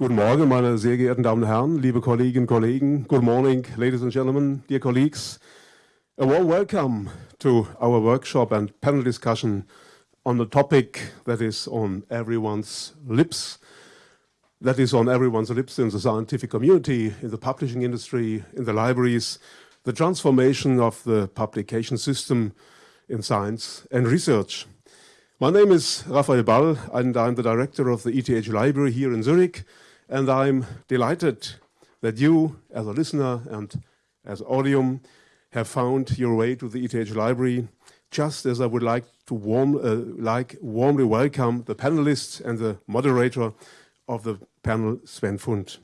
Guten Morgen, meine sehr geehrten Damen und Herren, liebe Kolleginnen und Kollegen. Good morning, ladies and gentlemen, dear colleagues. A warm welcome to our workshop and panel discussion on the topic that is on everyone's lips, that is on everyone's lips in the scientific community, in the publishing industry, in the libraries, the transformation of the publication system in science and research. My name is Rafael Ball and I'm the director of the ETH library here in Zurich and I'm delighted that you, as a listener and as audium, have found your way to the ETH library, just as I would like to warm, uh, like warmly welcome the panelists and the moderator of the panel, Sven Fund.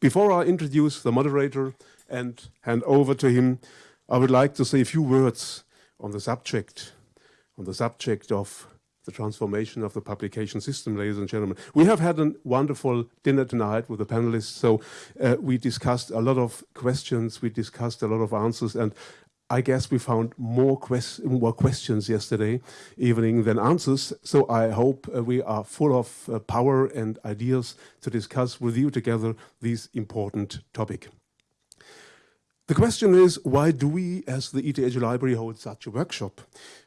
Before I introduce the moderator and hand over to him, I would like to say a few words on the subject, on the subject of the transformation of the publication system, ladies and gentlemen. We have had a wonderful dinner tonight with the panelists, so uh, we discussed a lot of questions, we discussed a lot of answers, and I guess we found more, quest more questions yesterday evening than answers, so I hope uh, we are full of uh, power and ideas to discuss with you together this important topic. The question is, why do we, as the ETH Library, hold such a workshop?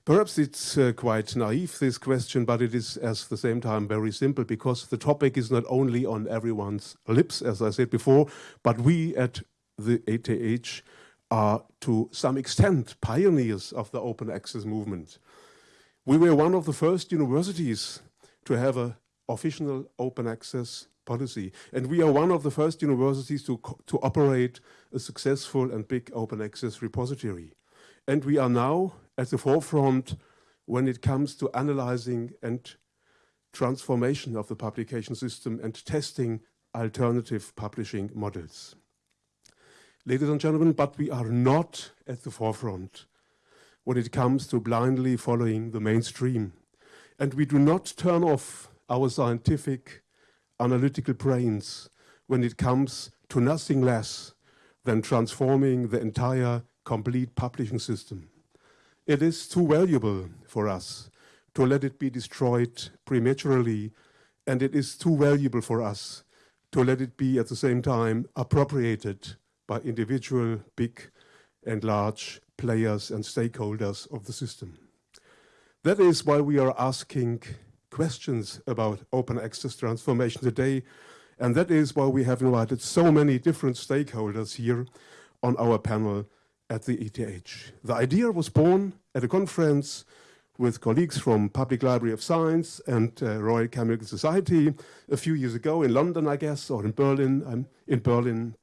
Perhaps it's uh, quite naive, this question, but it is at the same time very simple because the topic is not only on everyone's lips, as I said before, but we at the ETH are to some extent pioneers of the open access movement. We were one of the first universities to have an official open access policy. And we are one of the first universities to, to operate a successful and big open access repository. And we are now at the forefront when it comes to analyzing and transformation of the publication system and testing alternative publishing models. Ladies and gentlemen, but we are not at the forefront when it comes to blindly following the mainstream. And we do not turn off our scientific analytical brains when it comes to nothing less than transforming the entire complete publishing system. It is too valuable for us to let it be destroyed prematurely, and it is too valuable for us to let it be at the same time appropriated by individual big and large players and stakeholders of the system. That is why we are asking questions about open access transformation today. And that is why we have invited so many different stakeholders here on our panel at the ETH. The idea was born at a conference with colleagues from Public Library of Science and uh, Royal Chemical Society a few years ago in London, I guess, or in Berlin, um, in Berlin.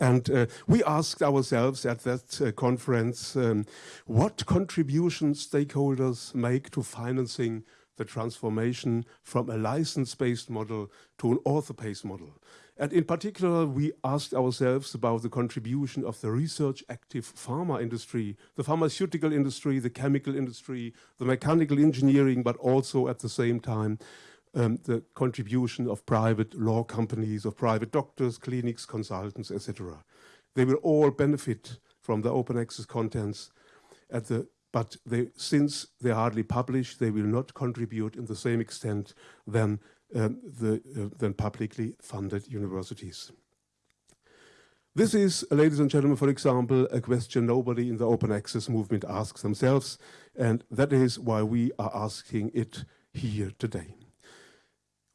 And uh, we asked ourselves at that uh, conference, um, what contributions stakeholders make to financing the transformation from a license-based model to an author-based model. And in particular, we asked ourselves about the contribution of the research-active pharma industry, the pharmaceutical industry, the chemical industry, the mechanical engineering, but also at the same time, um, the contribution of private law companies, of private doctors, clinics, consultants, etc. They will all benefit from the open access contents at the but they, since they hardly publish, they will not contribute in the same extent than, um, the, uh, than publicly funded universities. This is, ladies and gentlemen, for example, a question nobody in the open access movement asks themselves, and that is why we are asking it here today.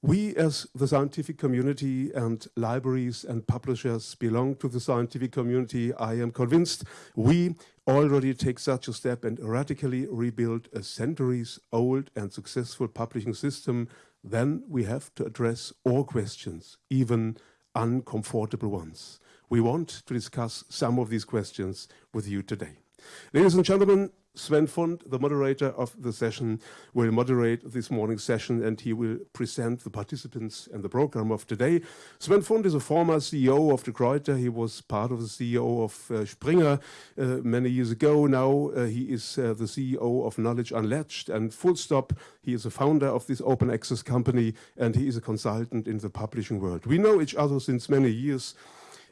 We as the scientific community and libraries and publishers belong to the scientific community. I am convinced we already take such a step and radically rebuild a centuries old and successful publishing system. Then we have to address all questions, even uncomfortable ones. We want to discuss some of these questions with you today. Ladies and gentlemen, Sven Fund, the moderator of the session, will moderate this morning's session and he will present the participants and the program of today. Sven Fund is a former CEO of De Gruyter. He was part of the CEO of uh, Springer uh, many years ago. Now uh, he is uh, the CEO of Knowledge Unlatched and fullstopp. He is a founder of this open access company and he is a consultant in the publishing world. We know each other since many years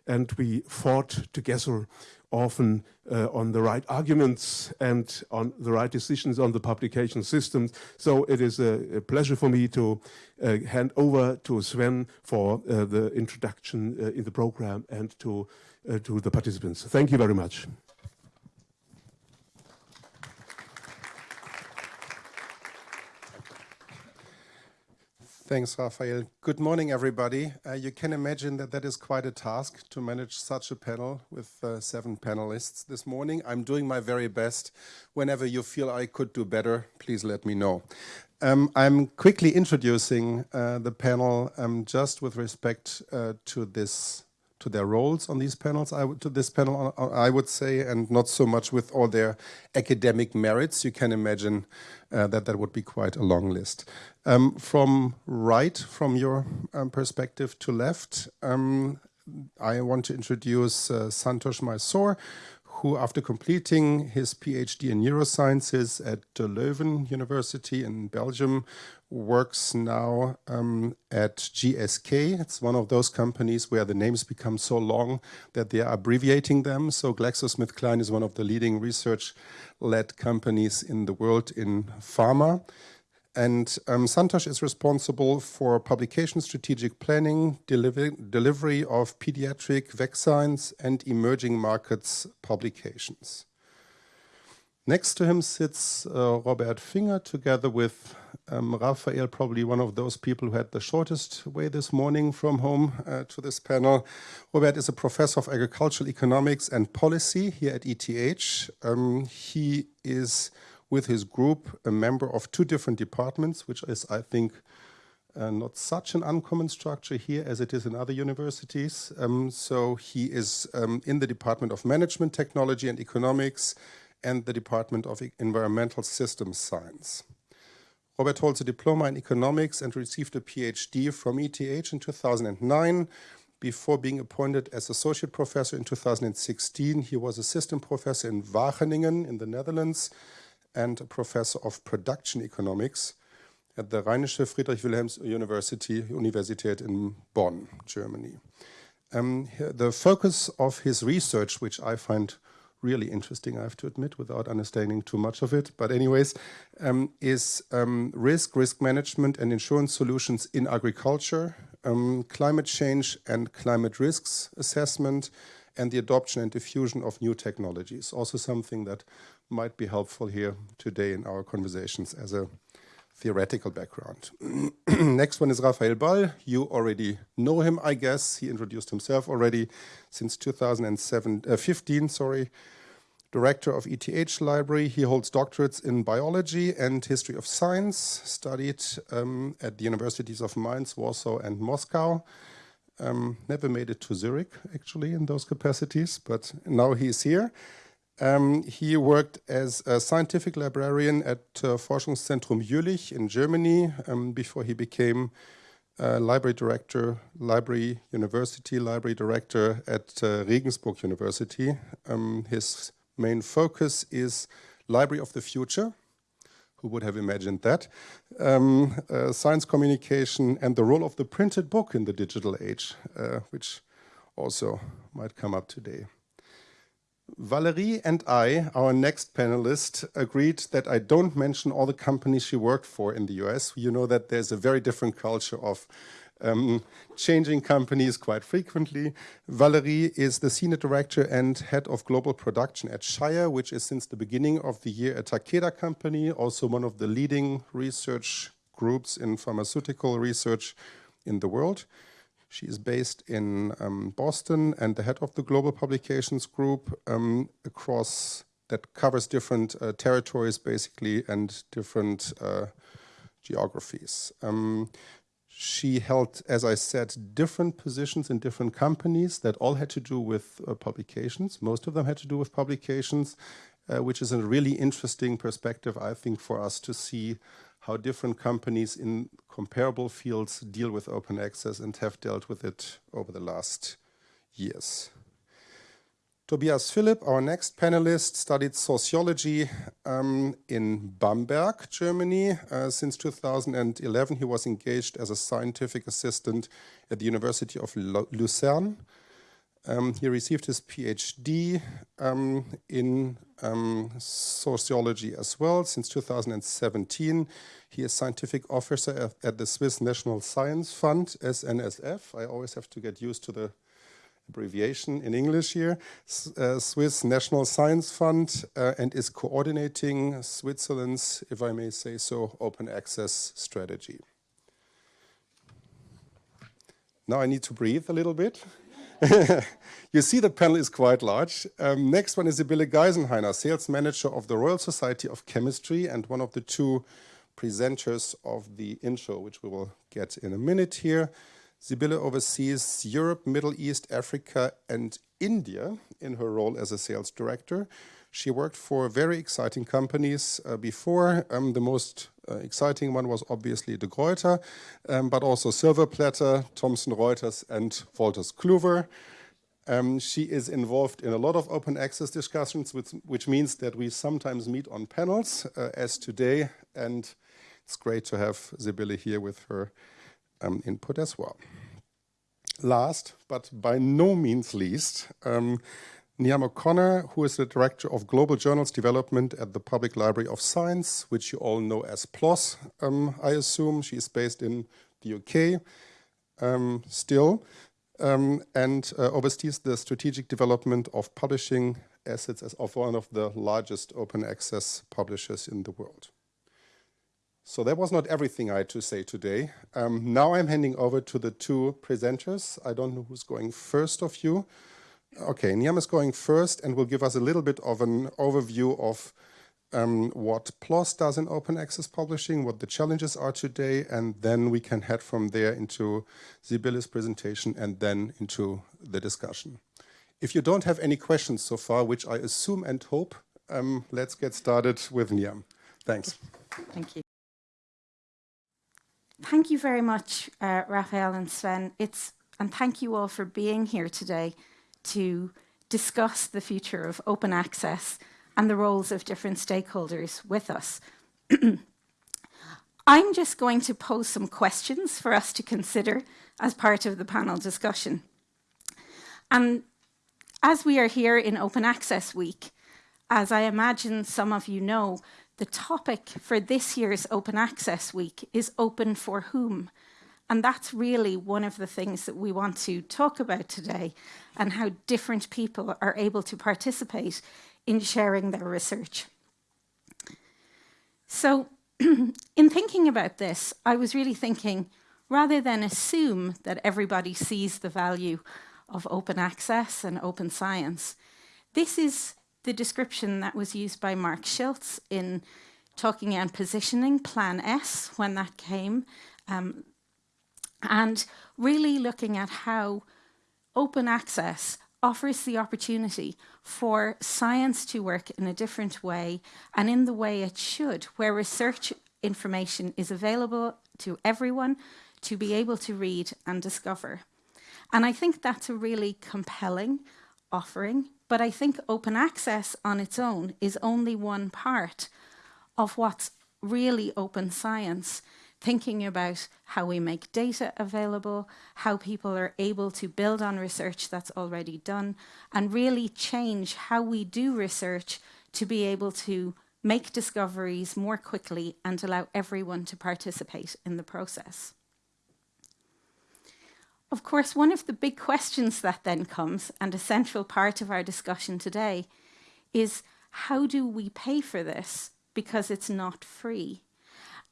and we fought together often uh, on the right arguments and on the right decisions on the publication systems. So it is a, a pleasure for me to uh, hand over to Sven for uh, the introduction uh, in the program and to, uh, to the participants. Thank you very much. Thanks, Rafael. Good morning, everybody. Uh, you can imagine that that is quite a task to manage such a panel with uh, seven panelists this morning. I'm doing my very best. Whenever you feel I could do better, please let me know. Um, I'm quickly introducing uh, the panel um, just with respect uh, to this to their roles on these panels, I would, to this panel, uh, I would say, and not so much with all their academic merits. You can imagine uh, that that would be quite a long list. Um, from right, from your um, perspective to left, um, I want to introduce uh, Santosh Mysore, who after completing his PhD in neurosciences at Leuven University in Belgium works now um, at GSK. It's one of those companies where the names become so long that they are abbreviating them. So GlaxoSmithKline is one of the leading research-led companies in the world in pharma. And um, Santosh is responsible for publication strategic planning, deliver delivery of pediatric vaccines and emerging markets publications. Next to him sits uh, Robert Finger together with um, Rafael, probably one of those people who had the shortest way this morning from home uh, to this panel. Robert is a professor of agricultural economics and policy here at ETH. Um, he is, with his group, a member of two different departments, which is, I think, uh, not such an uncommon structure here as it is in other universities. Um, so he is um, in the Department of Management, Technology and Economics and the Department of Environmental Systems Science. Robert holds a diploma in economics and received a PhD from ETH in 2009. Before being appointed as associate professor in 2016, he was assistant professor in Wageningen in the Netherlands and a professor of production economics at the Rheinische Friedrich Wilhelms University, Universität in Bonn, Germany. Um, the focus of his research, which I find really interesting, I have to admit, without understanding too much of it. But anyways, um, is um, risk, risk management and insurance solutions in agriculture, um, climate change and climate risks assessment, and the adoption and diffusion of new technologies. Also something that might be helpful here today in our conversations as a theoretical background. Next one is Rafael Ball. You already know him, I guess. He introduced himself already since 2015, uh, sorry. Director of ETH Library. He holds doctorates in biology and history of science, studied um, at the universities of Mainz, Warsaw, and Moscow. Um, never made it to Zurich, actually, in those capacities, but now he's here. Um, he worked as a scientific librarian at uh, Forschungszentrum Jülich in Germany um, before he became uh, library director, library university library director at uh, Regensburg University. Um, his main focus is library of the future. Who would have imagined that? Um, uh, science communication and the role of the printed book in the digital age, uh, which also might come up today. Valerie and I, our next panelist, agreed that I don't mention all the companies she worked for in the US. You know that there's a very different culture of um, changing companies quite frequently. Valerie is the senior director and head of global production at Shire, which is since the beginning of the year a Takeda company, also one of the leading research groups in pharmaceutical research in the world. She is based in um, Boston and the head of the Global Publications Group um, across that covers different uh, territories basically and different uh, geographies. Um, she held, as I said, different positions in different companies that all had to do with uh, publications. Most of them had to do with publications, uh, which is a really interesting perspective, I think, for us to see how different companies in comparable fields deal with open access and have dealt with it over the last years. Tobias Philipp, our next panelist, studied sociology um, in Bamberg, Germany. Uh, since 2011, he was engaged as a scientific assistant at the University of Lucerne. Um, he received his PhD um, in um, sociology as well. Since 2017, he is scientific officer at, at, the Swiss National Science Fund, SNSF. I always have to get used to the abbreviation in English here, uh, Swiss National Science Fund, uh, and is coordinating Switzerland's, if I may say so, open access strategy. Now I need to breathe a little bit. you see the panel is quite large. Um, next one is Sibylle Geisenheyner, sales manager of the Royal Society of Chemistry and one of the two presenters of the intro, which we will get in a minute here. Sibylle oversees Europe, Middle East, Africa, and India in her role as a sales director. She worked for very exciting companies uh, before. Um, the most uh, exciting one was obviously De Gruyter, um, but also Silverplatter, Thomson Reuters, and Wolters Kluwer. Um, she is involved in a lot of open access discussions, which, which means that we sometimes meet on panels, uh, as today, and it's great to have Sibylle here with her um, input as well. Last, but by no means least, um, Niamh O'Connor, who is the Director of Global Journals Development at the Public Library of Science, which you all know as PLOS, um, I assume. She is based in the UK um, still, um, and uh, oversees the strategic development of publishing assets as of one of the largest open access publishers in the world. So that was not everything I had to say today. Um, now I'm handing over to the two presenters. I don't know who's going first of you. Okay, Niamh is going first and will give us a little bit of an overview of um, what PLOS does in open access publishing, what the challenges are today, and then we can head from there into Sibylle's presentation and then into the discussion. If you don't have any questions so far, which I assume and hope, um, let's get started with Niamh. Thanks. Thank you. Thank you very much, uh, Rafael and Sven. It's, and thank you all for being here today to discuss the future of open access and the roles of different stakeholders with us. I'm just going to pose some questions for us to consider as part of the panel discussion. And as we are here in Open Access Week, as I imagine some of you know, the topic for this year's Open Access Week is open for whom? And that's really one of the things that we want to talk about today and how different people are able to participate in sharing their research. So in thinking about this, I was really thinking, rather than assume that everybody sees the value of open access and open science, this is the description that was used by Marc Schiltz in talking and positioning Plan S when that came, um, and really looking at how open access offers the opportunity for science to work in a different way and in the way it should, where research information is available to everyone to be able to read and discover. And I think that's a really compelling offering but I think open access on its own is only one part of what's really open science, thinking about how we make data available, how people are able to build on research that's already done, and really change how we do research to be able to make discoveries more quickly and allow everyone to participate in the process. Of course, one of the big questions that then comes, and a central part of our discussion today, is how do we pay for this? Because it's not free.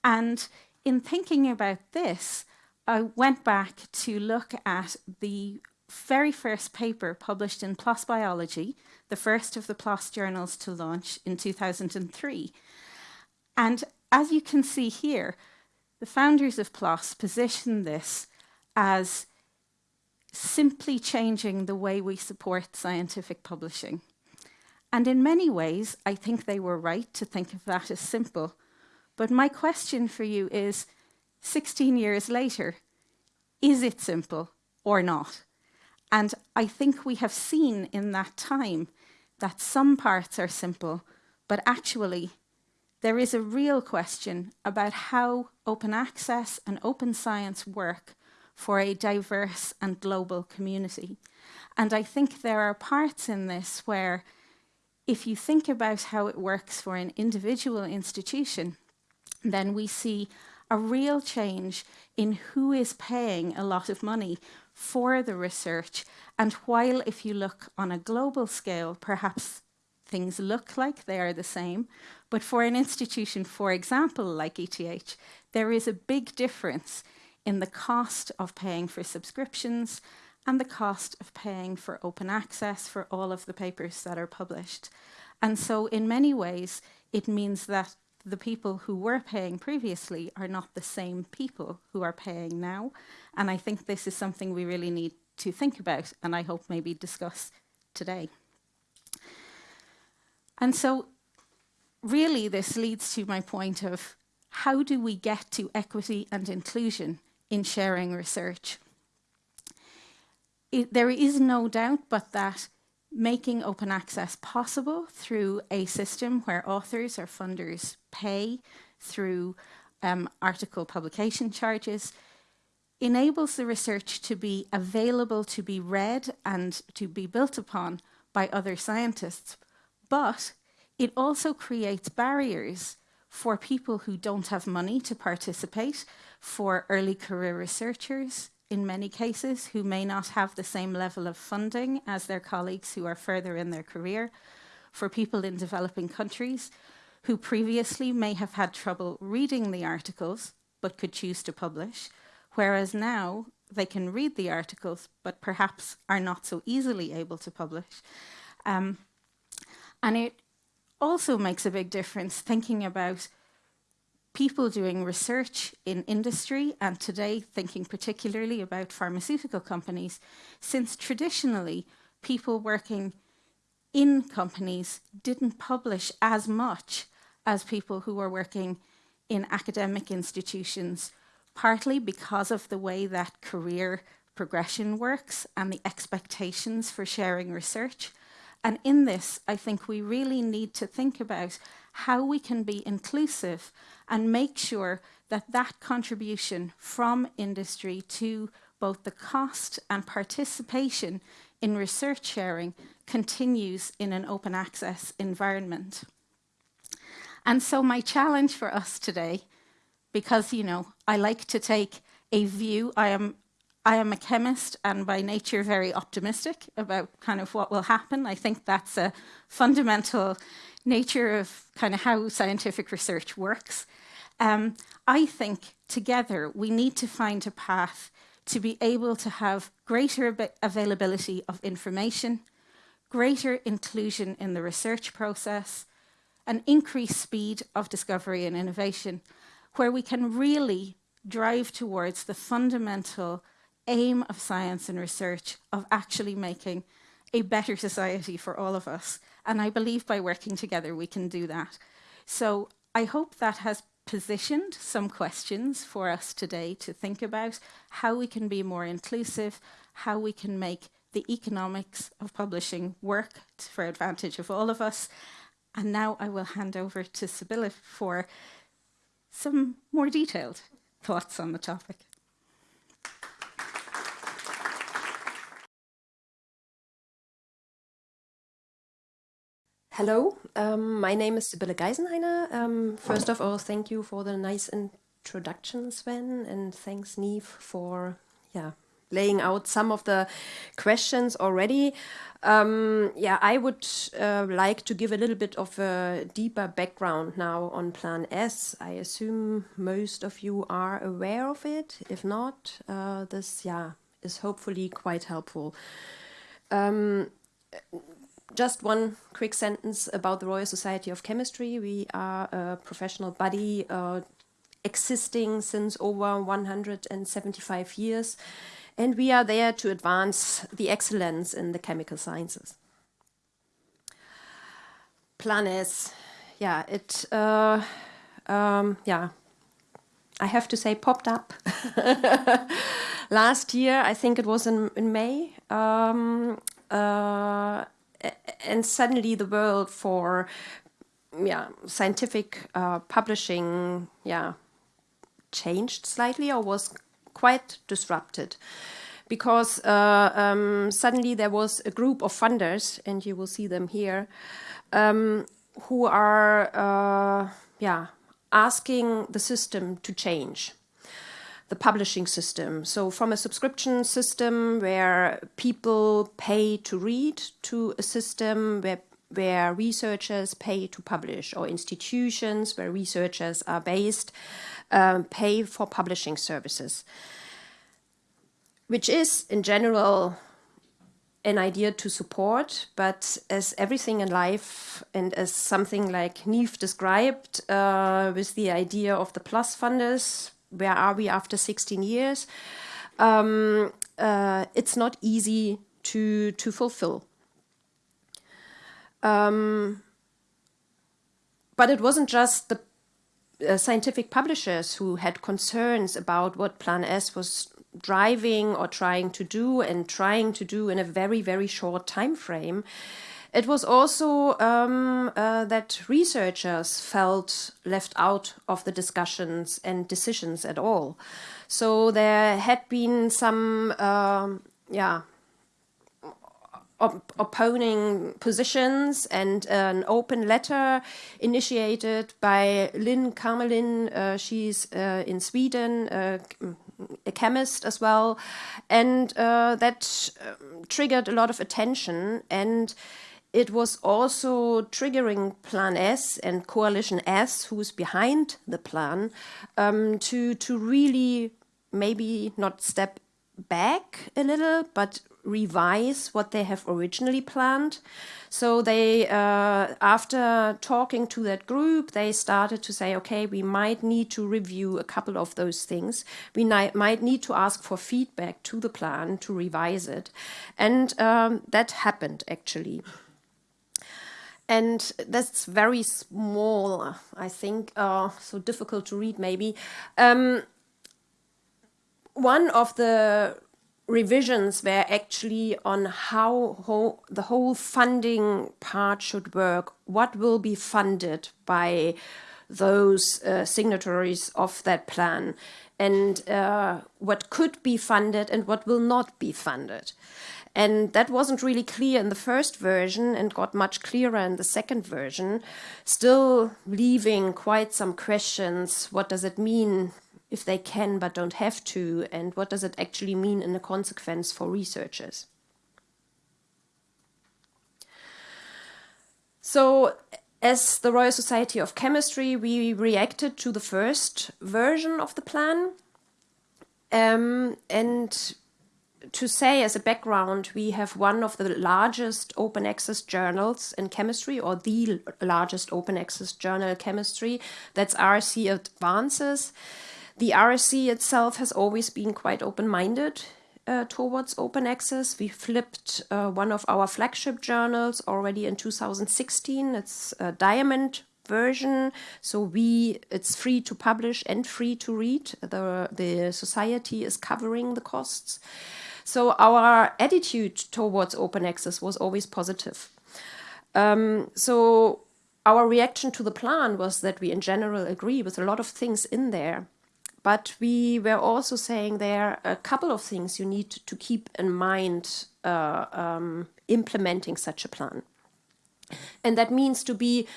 And in thinking about this, I went back to look at the very first paper published in PLOS Biology, the first of the PLOS journals to launch in 2003. And as you can see here, the founders of PLOS position this as simply changing the way we support scientific publishing. And in many ways, I think they were right to think of that as simple. But my question for you is, 16 years later, is it simple or not? And I think we have seen in that time that some parts are simple, but actually there is a real question about how open access and open science work for a diverse and global community. And I think there are parts in this where if you think about how it works for an individual institution, then we see a real change in who is paying a lot of money for the research. And while if you look on a global scale, perhaps things look like they are the same, but for an institution, for example, like ETH, there is a big difference in the cost of paying for subscriptions and the cost of paying for open access for all of the papers that are published. And so in many ways, it means that the people who were paying previously are not the same people who are paying now. And I think this is something we really need to think about and I hope maybe discuss today. And so really this leads to my point of how do we get to equity and inclusion in sharing research? It, there is no doubt but that making open access possible through a system where authors or funders pay through um, article publication charges enables the research to be available to be read and to be built upon by other scientists. But it also creates barriers for people who don't have money to participate, for early career researchers, in many cases, who may not have the same level of funding as their colleagues who are further in their career, for people in developing countries who previously may have had trouble reading the articles but could choose to publish, whereas now they can read the articles but perhaps are not so easily able to publish. Um, and it also makes a big difference thinking about people doing research in industry and today thinking particularly about pharmaceutical companies, since traditionally people working in companies didn't publish as much as people who were working in academic institutions, partly because of the way that career progression works and the expectations for sharing research. And in this, I think we really need to think about how we can be inclusive and make sure that that contribution from industry to both the cost and participation in research sharing continues in an open access environment. And so my challenge for us today, because, you know, I like to take a view, I am I am a chemist and by nature very optimistic about kind of what will happen. I think that's a fundamental nature of kind of how scientific research works. Um, I think together we need to find a path to be able to have greater availability of information, greater inclusion in the research process, an increased speed of discovery and innovation, where we can really drive towards the fundamental aim of science and research of actually making a better society for all of us. And I believe by working together, we can do that. So I hope that has positioned some questions for us today to think about how we can be more inclusive, how we can make the economics of publishing work for advantage of all of us. And now I will hand over to Sibylle for some more detailed thoughts on the topic. Hello, um, my name is Sibylle Geisenheyner. Um, first of all, thank you for the nice introduction, Sven, and thanks, Niamh, for yeah laying out some of the questions already. Um, yeah, I would uh, like to give a little bit of a deeper background now on Plan S. I assume most of you are aware of it. If not, uh, this yeah is hopefully quite helpful. Just one quick sentence about the Royal Society of Chemistry. We are a professional body uh, existing since over 175 years, and we are there to advance the excellence in the chemical sciences. Plan S, yeah, it, uh, um, yeah, I have to say popped up last year. I think it was in, in May. Um, uh, and suddenly the world for yeah scientific uh, publishing yeah changed slightly or was quite disrupted. Because uh, um, suddenly there was a group of funders, and you will see them here, um, who are, uh, yeah, asking the system to change the publishing system. So from a subscription system where people pay to read to a system where where researchers pay to publish or institutions where researchers are based um, pay for publishing services, which is in general an idea to support, but as everything in life and as something like Niamh described uh, with the idea of the PLOS funders, where are we after 16 years? Um, uh, it's not easy to to fulfill. Um, but it wasn't just the uh, scientific publishers who had concerns about what Plan S was driving or trying to do and trying to do in a very very short time frame. It was also um, uh, that researchers felt left out of the discussions and decisions at all. So there had been some, um, yeah, op opposing positions and an open letter initiated by Lynn Kamerlin. Uh, she's uh, in Sweden, uh, a chemist as well, and uh, that um, triggered a lot of attention and it was also triggering Plan S and Coalition S, who's behind the plan, um, to to really maybe not step back a little, but revise what they have originally planned. So they, uh, after talking to that group, they started to say, okay, we might need to review a couple of those things. We might need to ask for feedback to the plan to revise it. And um, that happened actually and that's very small, I think, uh, so difficult to read maybe. Um, one of the revisions were actually on how ho the whole funding part should work, what will be funded by those uh, signatories of that plan, and uh, what could be funded and what will not be funded. And that wasn't really clear in the first version and got much clearer in the second version, still leaving quite some questions. What does it mean if they can but don't have to? And what does it actually mean in the consequence for researchers? So as the Royal Society of Chemistry, we reacted to the first version of the plan. Um, and to say as a background, we have one of the largest open access journals in chemistry, or the largest open access journal chemistry. That's RSC Advances. The RSC itself has always been quite open-minded uh, towards open access. We flipped uh, one of our flagship journals already in 2016. It's a Diamond version. So we, it's free to publish and free to read. The, the society is covering the costs. So our attitude towards open access was always positive. Um, so our reaction to the plan was that we in general agree with a lot of things in there. But we were also saying there are a couple of things you need to keep in mind uh, um, implementing such a plan. And that means to be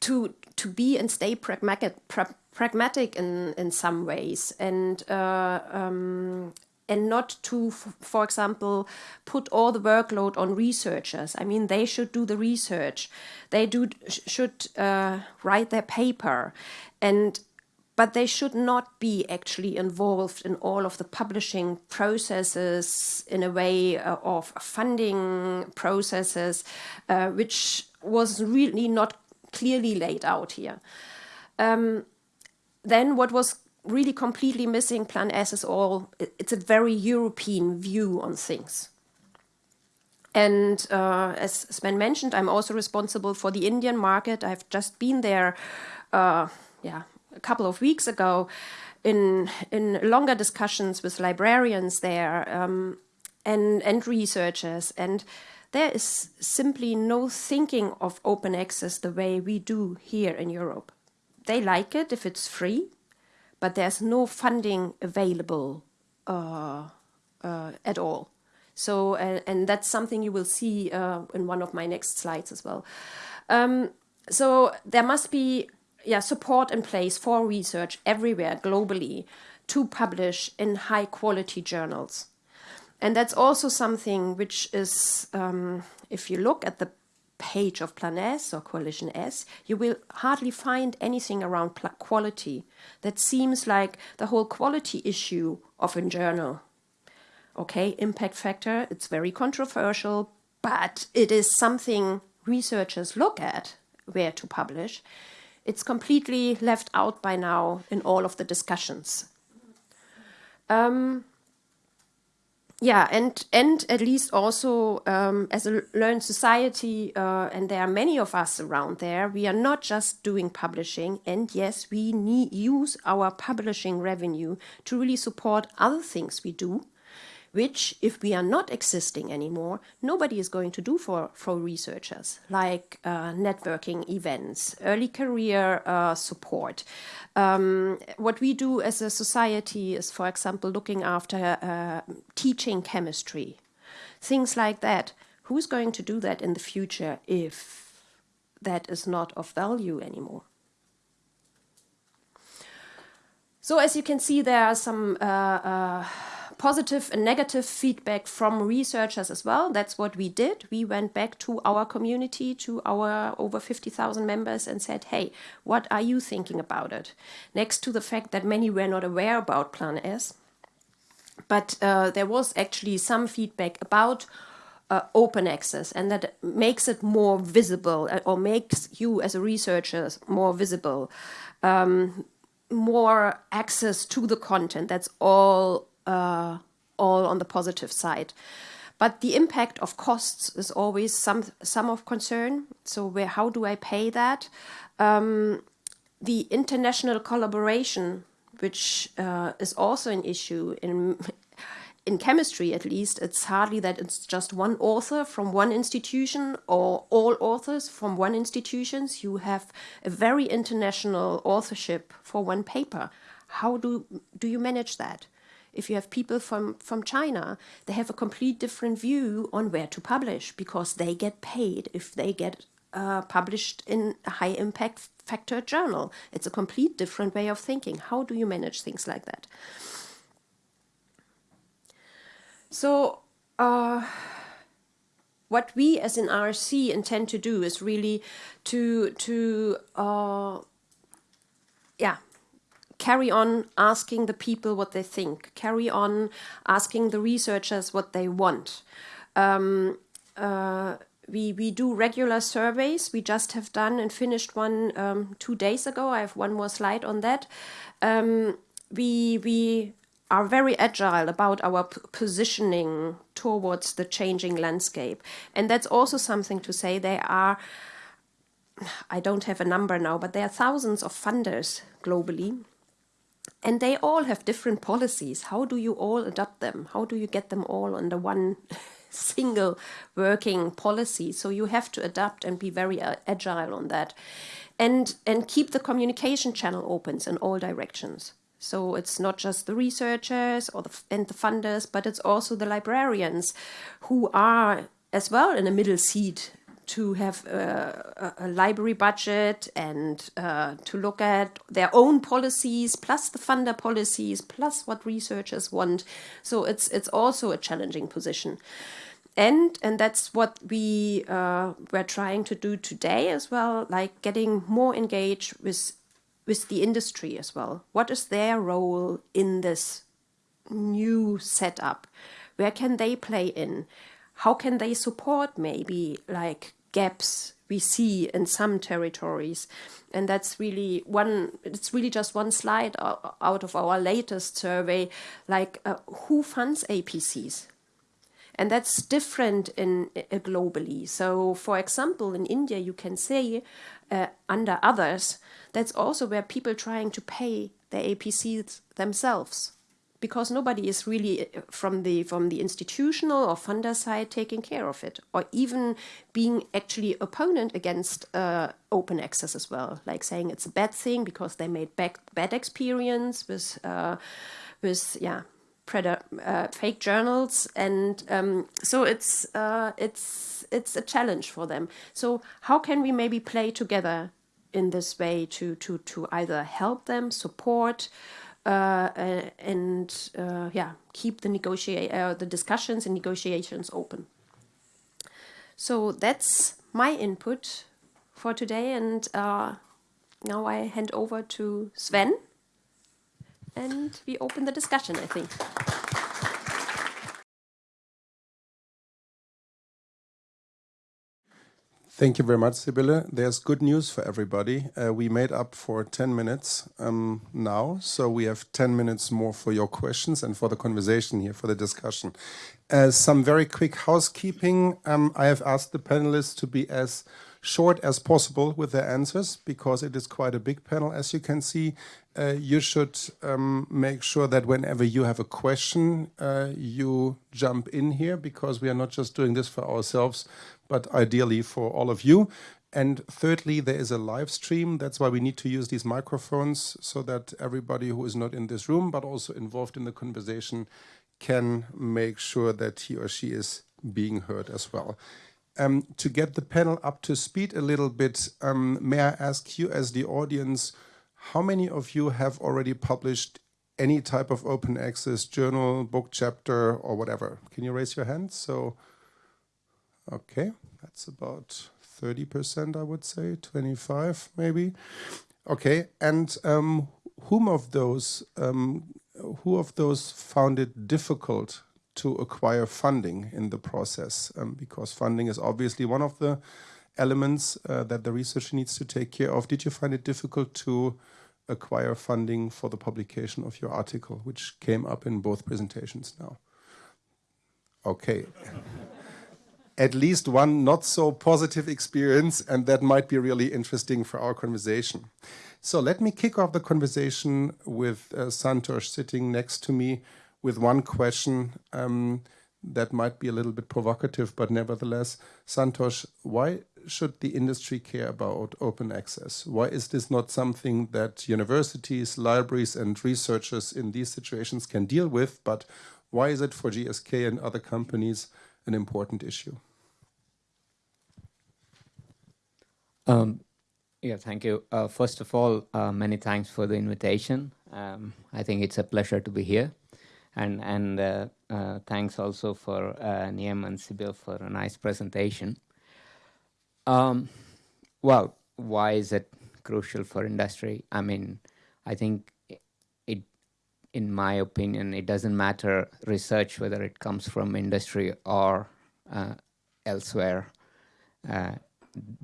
to to be and stay pragmatic, pra pragmatic in in some ways, and uh, um, and not to, for example, put all the workload on researchers. I mean, they should do the research. They do should uh, write their paper, and but they should not be actually involved in all of the publishing processes in a way uh, of funding processes, uh, which was really not clearly laid out here. Um, then what was really completely missing Plan S is all, it's a very European view on things. And uh, as Sven mentioned, I'm also responsible for the Indian market. I've just been there, uh, yeah, a couple of weeks ago in, in longer discussions with librarians there um, and, and researchers. And there is simply no thinking of open access the way we do here in Europe. They like it if it's free, but there's no funding available uh, uh, at all. So, uh, and that's something you will see uh, in one of my next slides as well. Um, so there must be yeah, support in place for research everywhere globally to publish in high quality journals. And that's also something which is, um, if you look at the page of Plan S or Coalition S, you will hardly find anything around quality. That seems like the whole quality issue of a journal okay, impact factor, it's very controversial, but it is something researchers look at where to publish. It's completely left out by now in all of the discussions. Um, yeah, and and at least also um, as a learned society, uh, and there are many of us around there. We are not just doing publishing, and yes, we need use our publishing revenue to really support other things we do which, if we are not existing anymore, nobody is going to do for, for researchers, like uh, networking events, early career uh, support. Um, what we do as a society is, for example, looking after uh, teaching chemistry, things like that. Who's going to do that in the future if that is not of value anymore? So as you can see, there are some uh, uh, positive and negative feedback from researchers as well. That's what we did. We went back to our community, to our over 50,000 members, and said, hey, what are you thinking about it? Next to the fact that many were not aware about Plan S. But uh, there was actually some feedback about uh, open access and that makes it more visible uh, or makes you as a researcher more visible. Um, more access to the content. That's all uh, all on the positive side. But the impact of costs is always some some of concern. So where how do I pay that? Um, the international collaboration, which uh, is also an issue in in chemistry at least, it's hardly that it's just one author from one institution or all authors from one institution. You have a very international authorship for one paper. How do do you manage that? If you have people from, from China, they have a complete different view on where to publish because they get paid if they get uh, published in a high impact factor journal. It's a complete different way of thinking. How do you manage things like that? So, uh, what we as an RC intend to do is really to to uh, yeah carry on asking the people what they think, carry on asking the researchers what they want. Um, uh, we, we do regular surveys. We just have done and finished one um, two days ago. I have one more slide on that. Um, we, we are very agile about our positioning towards the changing landscape. And that's also something to say. There are, I don't have a number now, but there are thousands of funders globally and they all have different policies. How do you all adopt them? How do you get them all under one single working policy? So you have to adapt and be very uh, agile on that, and and keep the communication channel open in all directions. So it's not just the researchers or the and the funders, but it's also the librarians who are as well in a middle seat to have a, a library budget and uh, to look at their own policies plus the funder policies plus what researchers want. So it's it's also a challenging position. And and that's what we uh, were trying to do today as well like getting more engaged with with the industry as well. What is their role in this new setup? Where can they play in? How can they support maybe like gaps we see in some territories. And that's really one it's really just one slide out of our latest survey like uh, who funds apcs and that's different in uh, globally. So for example in india you can say uh, under others that's also where people trying to pay their apcs themselves because nobody is really uh, from the from the institutional or funder side taking care of it or even being actually opponent against uh, open access as well like saying it's a bad thing because they made bad, bad experience with uh, with yeah uh, fake journals, and um, so it's uh, it's it's a challenge for them. So how can we maybe play together in this way to to to either help them, support, uh, and uh, yeah, keep the negotiate uh, the discussions and negotiations open. So that's my input for today, and uh, now I hand over to Sven, and we open the discussion. I think. Thank you very much, Sibylle. There's good news for everybody. Uh, we made up for 10 minutes um, now, so we have 10 minutes more for your questions and for the conversation here, for the discussion. Uh, some very quick housekeeping. Um, I have asked the panelists to be as short as possible with their answers because it is quite a big panel, as you can see. Uh, you should um, make sure that whenever you have a question, uh, you jump in here because we are not just doing this for ourselves, but ideally for all of you. And thirdly, there is a live stream. That's why we need to use these microphones so that everybody who is not in this room, but also involved in the conversation, can make sure that he or she is being heard as well. Um, to get the panel up to speed a little bit, um, may I ask you as the audience, how many of you have already published any type of open access journal, book chapter, or whatever? Can you raise your hand? So, okay, that's about 30%, I would say, 25 maybe. Okay, and um, whom of those, um, who of those found it difficult to acquire funding in the process? Um, because funding is obviously one of the elements uh, that the researcher needs to take care of. Did you find it difficult to acquire funding for the publication of your article, which came up in both presentations now? Okay. At least one not so positive experience, and that might be really interesting for our conversation. So let me kick off the conversation with uh, Santosh sitting next to me with one question um, that might be a little bit provocative, but nevertheless, Santosh, why should the industry care about open access? Why is this not something that universities, libraries, and researchers in these situations can deal with? But why is it for GSK and other companies an important issue? Um, yeah, thank you. Uh, first of all, uh, many thanks for the invitation. Um, I think it's a pleasure to be here. And, and uh, uh thanks also for uh, Niamh and Sibylle for a nice presentation. Um, well, why is it crucial for industry? I mean, I think it, in my opinion, it doesn't matter research whether it comes from industry or uh, elsewhere. Uh,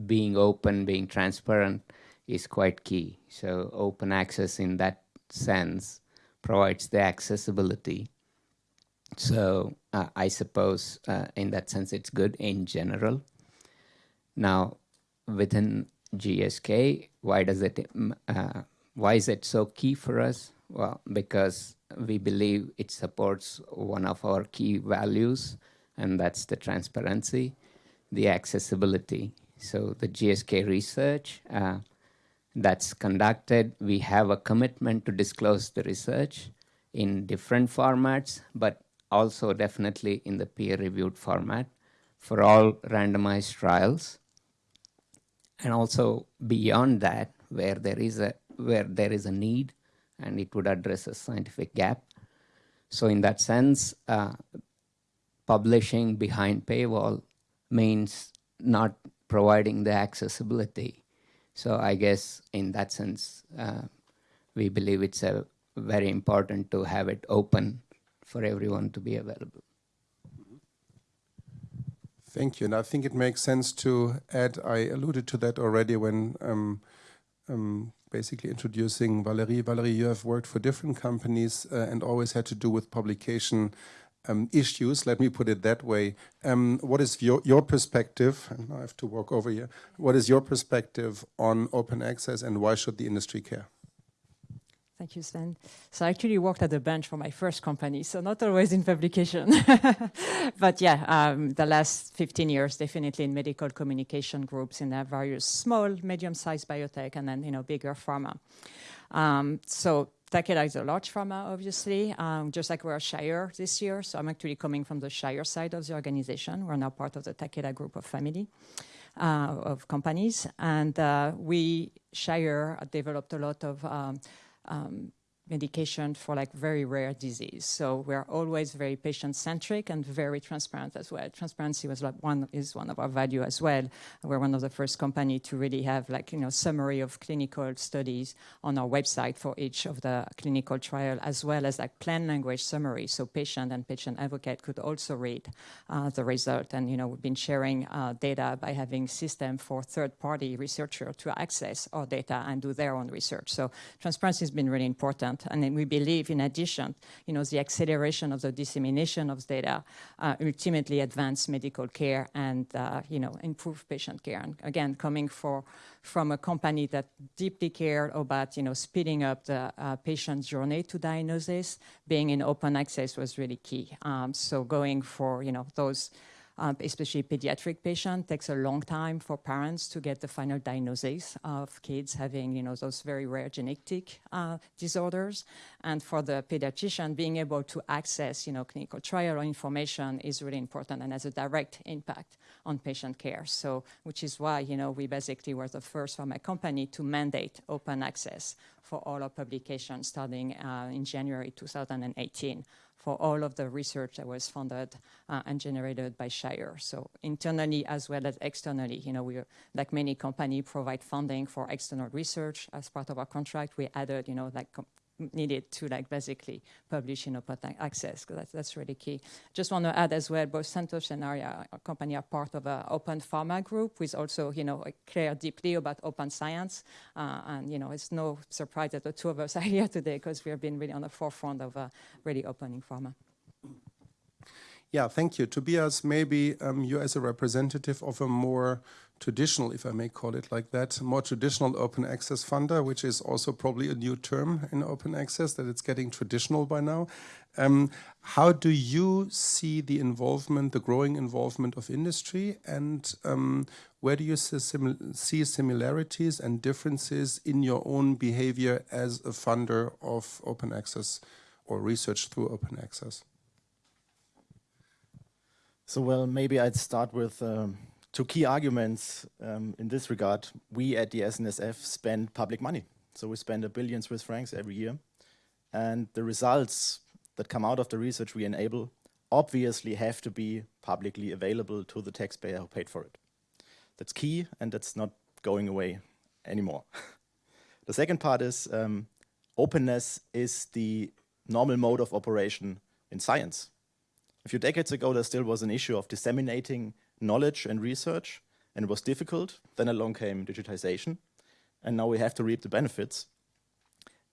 being open, being transparent is quite key. So open access in that sense provides the accessibility. So uh, I suppose uh, in that sense it's good in general. Now, within GSK, why does it, uh, why is it so key for us? Well, because we believe it supports one of our key values, and that's the transparency, the accessibility. So the GSK research uh, that's conducted, we have a commitment to disclose the research in different formats, but also definitely in the peer-reviewed format for all randomized trials. And also beyond that where there is a where there is a need and it would address a scientific gap. So in that sense uh, publishing behind paywall means not providing the accessibility so i guess in that sense uh, we believe it's a very important to have it open for everyone to be available Thank you. And I think it makes sense to add, I alluded to that already when um, um, basically introducing Valerie. Valerie, you have worked for different companies uh, and always had to do with publication um, issues, let me put it that way. Um, what is your, your perspective, and I have to walk over here, what is your perspective on open access and why should the industry care? Thank you, Sven. So I actually worked at the bench for my first company, so not always in publication. but yeah, um, the last 15 years, definitely in medical communication groups in various small, medium-sized biotech, and then, you know, bigger pharma. Um, so Takeda is a large pharma, obviously, um, just like we're Shire this year. So I'm actually coming from the Shire side of the organization. We're now part of the Takeda group of family. Uh, of companies. And uh, we, Shire, developed a lot of um, um, medication for like very rare disease. So we're always very patient-centric and very transparent as well. Transparency was like one is one of our value as well. We're one of the first company to really have like you know summary of clinical studies on our website for each of the clinical trial, as well as like plain language summary, so patient and patient advocate could also read uh, the result. And you know we've been sharing uh, data by having system for third-party researcher to access our data and do their own research. So transparency has been really important and then we believe, in addition, you know, the acceleration of the dissemination of data uh, ultimately advance medical care and, uh, you know, improve patient care. And again, coming for, from a company that deeply cared about, you know, speeding up the uh, patient journey to diagnosis, being in open access was really key. Um, so going for, you know, those um, especially pediatric patient, takes a long time for parents to get the final diagnosis of kids having, you know, those very rare genetic uh, disorders. And for the pediatrician, being able to access, you know, clinical trial information is really important and has a direct impact on patient care. So, which is why, you know, we basically were the first pharma company to mandate open access for all our publications starting uh, in January 2018 for all of the research that was funded uh, and generated by Shire. So internally as well as externally, you know, we, like many companies, provide funding for external research as part of our contract. We added, you know, like needed to like basically publish in open access because that's, that's really key. Just want to add as well, both Santosh and Arya, our company are part of an open pharma group, which also, you know, care deeply about open science. Uh, and, you know, it's no surprise that the two of us are here today because we have been really on the forefront of uh, really opening pharma. Yeah, thank you. Tobias, maybe um, you as a representative of a more traditional, if I may call it like that, more traditional open access funder, which is also probably a new term in open access, that it's getting traditional by now. Um, how do you see the involvement, the growing involvement of industry, and um, where do you see similarities and differences in your own behavior as a funder of open access or research through open access? So, well, maybe I'd start with um, two key arguments um, in this regard. We at the SNSF spend public money. So we spend a billion Swiss francs every year. And the results that come out of the research we enable obviously have to be publicly available to the taxpayer who paid for it. That's key and that's not going away anymore. the second part is um, openness is the normal mode of operation in science. A few decades ago, there still was an issue of disseminating knowledge and research, and it was difficult. Then along came digitization, and now we have to reap the benefits.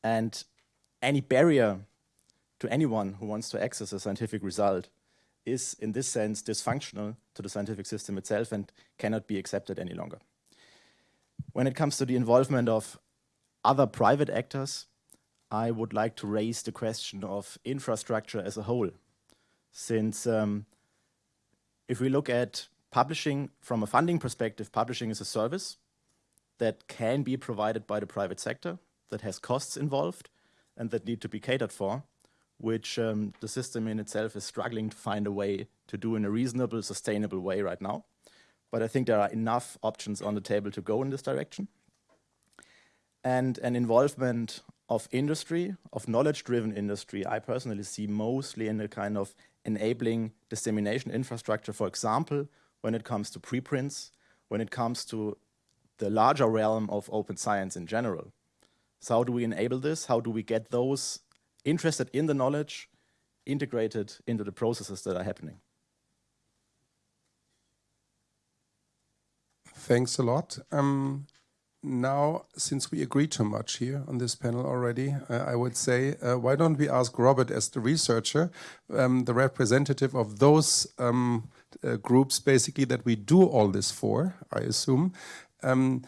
And any barrier to anyone who wants to access a scientific result is, in this sense, dysfunctional to the scientific system itself and cannot be accepted any longer. When it comes to the involvement of other private actors, I would like to raise the question of infrastructure as a whole. Since um, if we look at publishing, from a funding perspective, publishing is a service that can be provided by the private sector, that has costs involved, and that need to be catered for, which um, the system in itself is struggling to find a way to do in a reasonable, sustainable way right now. But I think there are enough options on the table to go in this direction. And an involvement of industry, of knowledge-driven industry, I personally see mostly in a kind of enabling dissemination infrastructure, for example, when it comes to preprints, when it comes to the larger realm of open science in general. So how do we enable this? How do we get those interested in the knowledge integrated into the processes that are happening? Thanks a lot. Um, now, since we agreed too much here on this panel already, uh, I would say, uh, why don't we ask Robert as the researcher, um, the representative of those um, uh, groups basically that we do all this for, I assume. Um,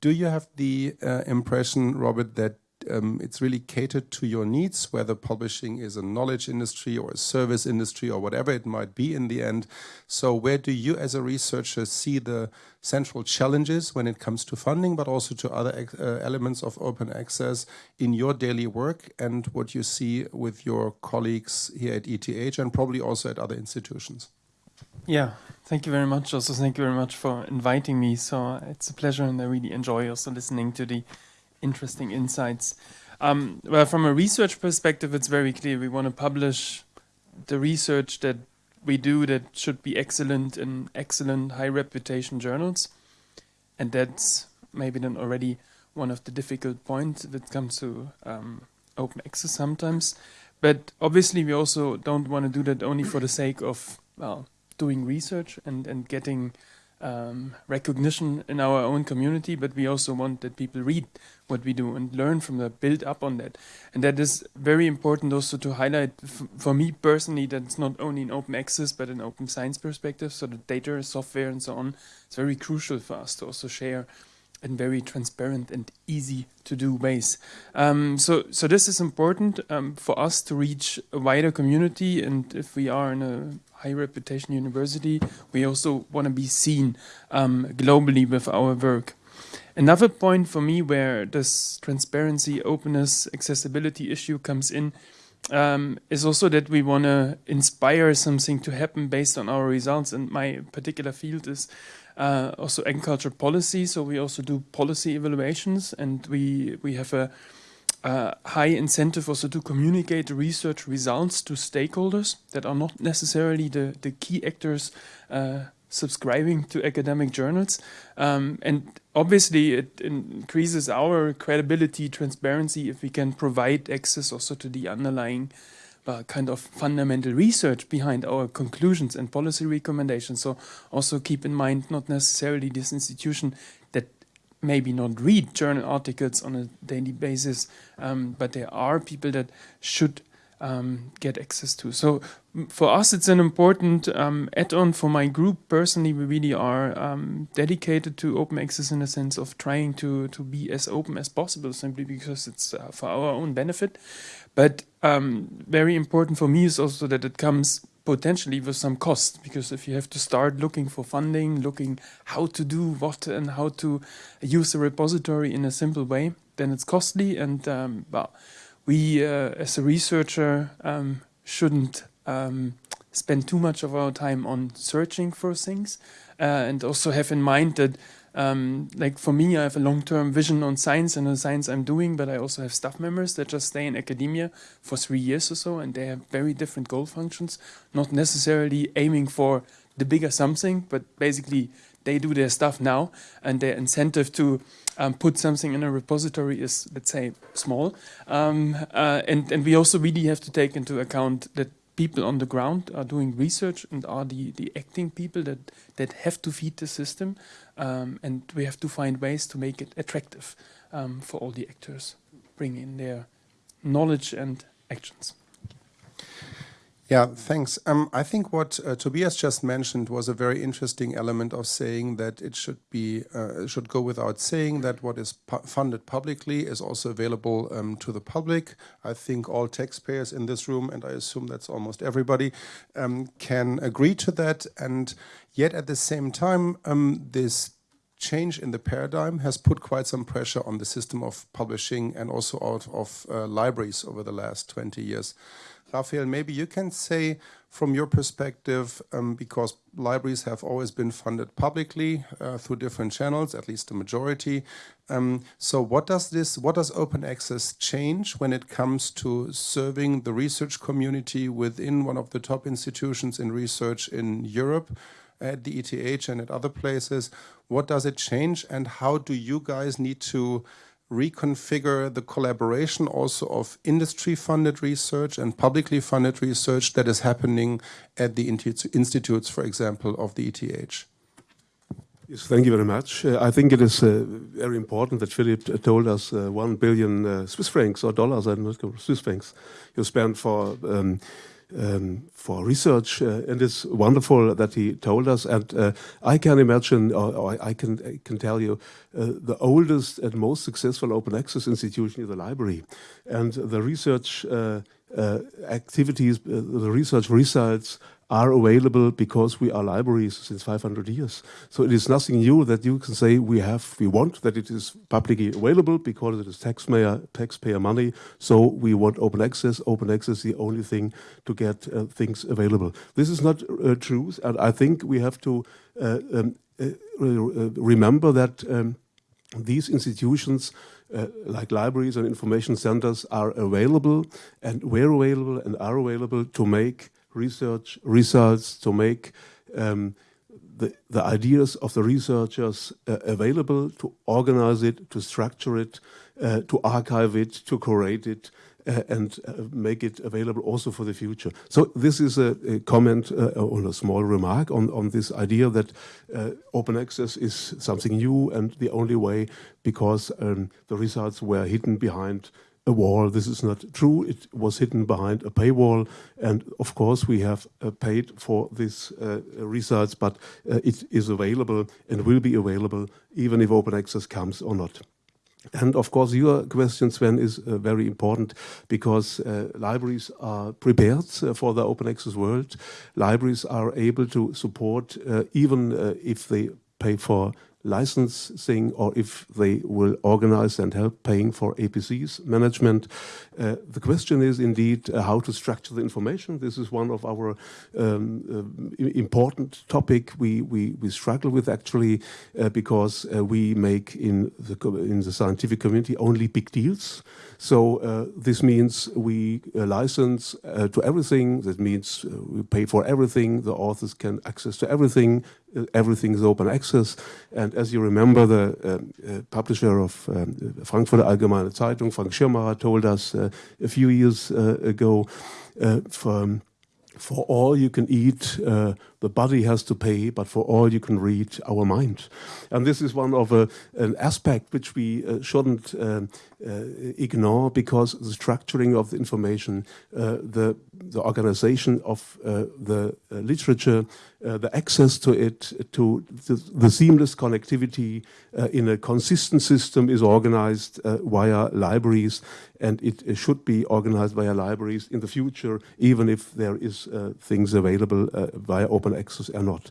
do you have the uh, impression, Robert, that um, it's really catered to your needs, whether publishing is a knowledge industry or a service industry or whatever it might be in the end. So where do you as a researcher see the central challenges when it comes to funding, but also to other uh, elements of open access in your daily work and what you see with your colleagues here at ETH and probably also at other institutions? Yeah, thank you very much. Also, thank you very much for inviting me. So it's a pleasure, and I really enjoy also listening to the interesting insights. Um, well, from a research perspective, it's very clear we want to publish the research that we do that should be excellent in excellent, high reputation journals, and that's maybe then already one of the difficult points that comes to um, open access sometimes. But obviously, we also don't want to do that only for the sake of well doing research and, and getting um, recognition in our own community, but we also want that people read what we do and learn from that, build up on that. And that is very important also to highlight for me personally that it's not only in open access, but an open science perspective. So the data, software, and so on, it's very crucial for us to also share in very transparent and easy to do ways. Um, so, so this is important um, for us to reach a wider community. And if we are in a high reputation university, we also want to be seen um, globally with our work. Another point for me where this transparency, openness, accessibility issue comes in um, is also that we want to inspire something to happen based on our results. And my particular field is uh, also agriculture policy. So we also do policy evaluations and we, we have a uh, high incentive also to communicate research results to stakeholders that are not necessarily the, the key actors uh, subscribing to academic journals. Um, and obviously it increases our credibility, transparency if we can provide access also to the underlying uh, kind of fundamental research behind our conclusions and policy recommendations. So also keep in mind not necessarily this institution that maybe not read journal articles on a daily basis, um, but there are people that should um, get access to. So for us, it's an important um, add-on for my group. Personally, we really are um, dedicated to open access in the sense of trying to, to be as open as possible, simply because it's uh, for our own benefit. But um, very important for me is also that it comes potentially with some cost because if you have to start looking for funding, looking how to do what and how to use a repository in a simple way, then it's costly. And um, well, we uh, as a researcher um, shouldn't um, spend too much of our time on searching for things uh, and also have in mind that um, like for me, I have a long-term vision on science and the science I'm doing, but I also have staff members that just stay in academia for three years or so, and they have very different goal functions, not necessarily aiming for the bigger something, but basically they do their stuff now, and their incentive to um, put something in a repository is, let's say, small. Um, uh, and, and we also really have to take into account that people on the ground are doing research and are the, the acting people that, that have to feed the system. Um, and we have to find ways to make it attractive um, for all the actors, bring in their knowledge and actions. Yeah, thanks. Um, I think what uh, Tobias just mentioned was a very interesting element of saying that it should be uh, should go without saying that what is pu funded publicly is also available um, to the public. I think all taxpayers in this room, and I assume that's almost everybody, um, can agree to that. And yet, at the same time, um, this change in the paradigm has put quite some pressure on the system of publishing and also out of uh, libraries over the last 20 years. Rafael, maybe you can say from your perspective, um, because libraries have always been funded publicly uh, through different channels, at least the majority. Um, so what does this, what does open access change when it comes to serving the research community within one of the top institutions in research in Europe? at the ETH and at other places. What does it change and how do you guys need to reconfigure the collaboration also of industry-funded research and publicly funded research that is happening at the institutes, for example, of the ETH? Yes, thank you very much. Uh, I think it is uh, very important that Philip told us uh, 1 billion uh, Swiss francs or dollars, I don't know, Swiss francs, you spent for um, um, for research, uh, and it's wonderful that he told us. And uh, I can imagine, or, or, I can I can tell you, uh, the oldest and most successful open access institution is the library, and the research uh, uh, activities, uh, the research results are available because we are libraries since 500 years. So it is nothing new that you can say we have, we want that it is publicly available because it is taxpayer, taxpayer money. So we want open access. Open access is the only thing to get uh, things available. This is not uh, true, and I think we have to uh, um, uh, remember that um, these institutions uh, like libraries and information centers are available and were available and are available to make research results, to make um, the, the ideas of the researchers uh, available, to organize it, to structure it, uh, to archive it, to curate it, uh, and uh, make it available also for the future. So this is a, a comment uh, or a small remark on, on this idea that uh, open access is something new and the only way because um, the results were hidden behind a wall. This is not true. It was hidden behind a paywall. And of course, we have uh, paid for these uh, results, but uh, it is available and will be available even if open access comes or not. And of course, your question, Sven, is uh, very important because uh, libraries are prepared uh, for the open access world. Libraries are able to support, even if they pay for licensing or if they will organize and help paying for APC's management. Uh, the question is indeed uh, how to structure the information. This is one of our um, uh, important topic we, we, we struggle with actually uh, because uh, we make in the, in the scientific community only big deals. So uh, this means we license to everything. That means we pay for everything. The authors can access to everything everything is open access. And as you remember, the uh, uh, publisher of um, Frankfurter Allgemeine Zeitung, Frank Schirrmacher, told us uh, a few years uh, ago, uh, for, all you can eat, uh, the body has to pay, but for all you can read, our mind. And this is one of a, an aspect which we shouldn't um, ignore because the structuring of the information, the, the organization of the literature, uh, the access to it, to the, the seamless connectivity uh, in a consistent system is organized uh, via libraries and it, it, should be organized via libraries in the future, even if there is uh, things available uh, via open access or not.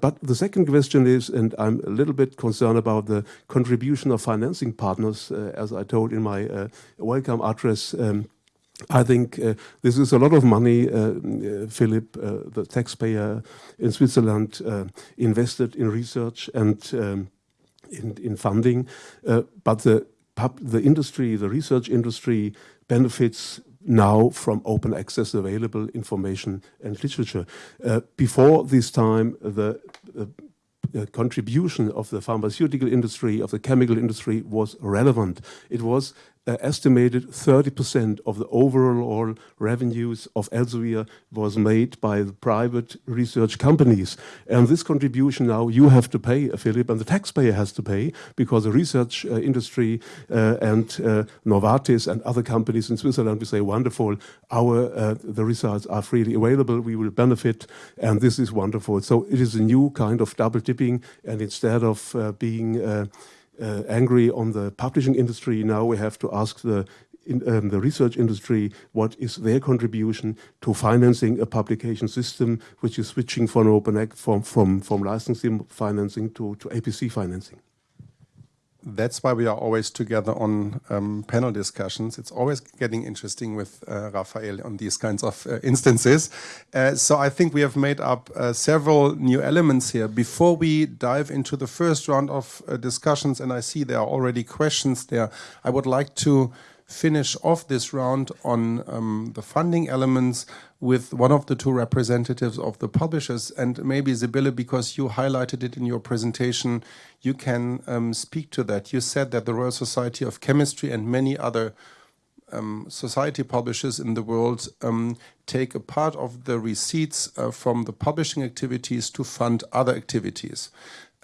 but the second question is, and I'm a little bit concerned about the contribution of financing partners, as I told in my welcome address, um, I think uh, this is a lot of money, uh, uh, Philip, uh, the taxpayer in Switzerland, uh, invested in research and um, in, in, funding. Uh, but the, the industry, the research industry, benefits now from open access available information and literature. Uh, before this time, the contribution of the pharmaceutical industry, of the chemical industry was relevant. It was uh, estimated 30% of the overall revenues of Elsevier was made by the private research companies. And this contribution now you have to pay, uh, Philip, and the taxpayer has to pay because the research uh, industry uh, and uh, Novartis and other companies in Switzerland will say, wonderful, our uh, the results are freely available, we will benefit, and this is wonderful. So it is a new kind of double dipping, and instead of being uh, angry on the publishing industry. Now we have to ask the in, um, the research industry what is their contribution to financing a publication system which is switching from open from from from licensing financing to to APC financing that's why we are always together on um, panel discussions. It's always getting interesting with uh, Rafael on these kinds of uh, instances. Uh, so I think we have made up uh, several new elements here. Before we dive into the first round of uh, discussions, and I see there are already questions there, I would like to finish off this round on um, the funding elements with one of the two representatives of the publishers. And maybe Sibylle, because you highlighted it in your presentation, you can um, speak to that. You said that the Royal Society of Chemistry and many other um, society publishers in the world um, take a part of the receipts uh, from the publishing activities to fund other activities.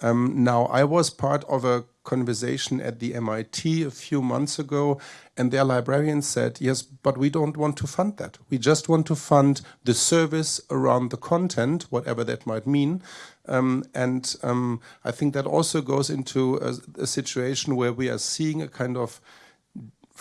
Um, now, I was part of a conversation at the MIT a few months ago, and their librarian said, yes, but we don't want to fund that. We just want to fund the service around the content, whatever that might mean. Um, and um, I think that also goes into a, a situation where we are seeing a kind of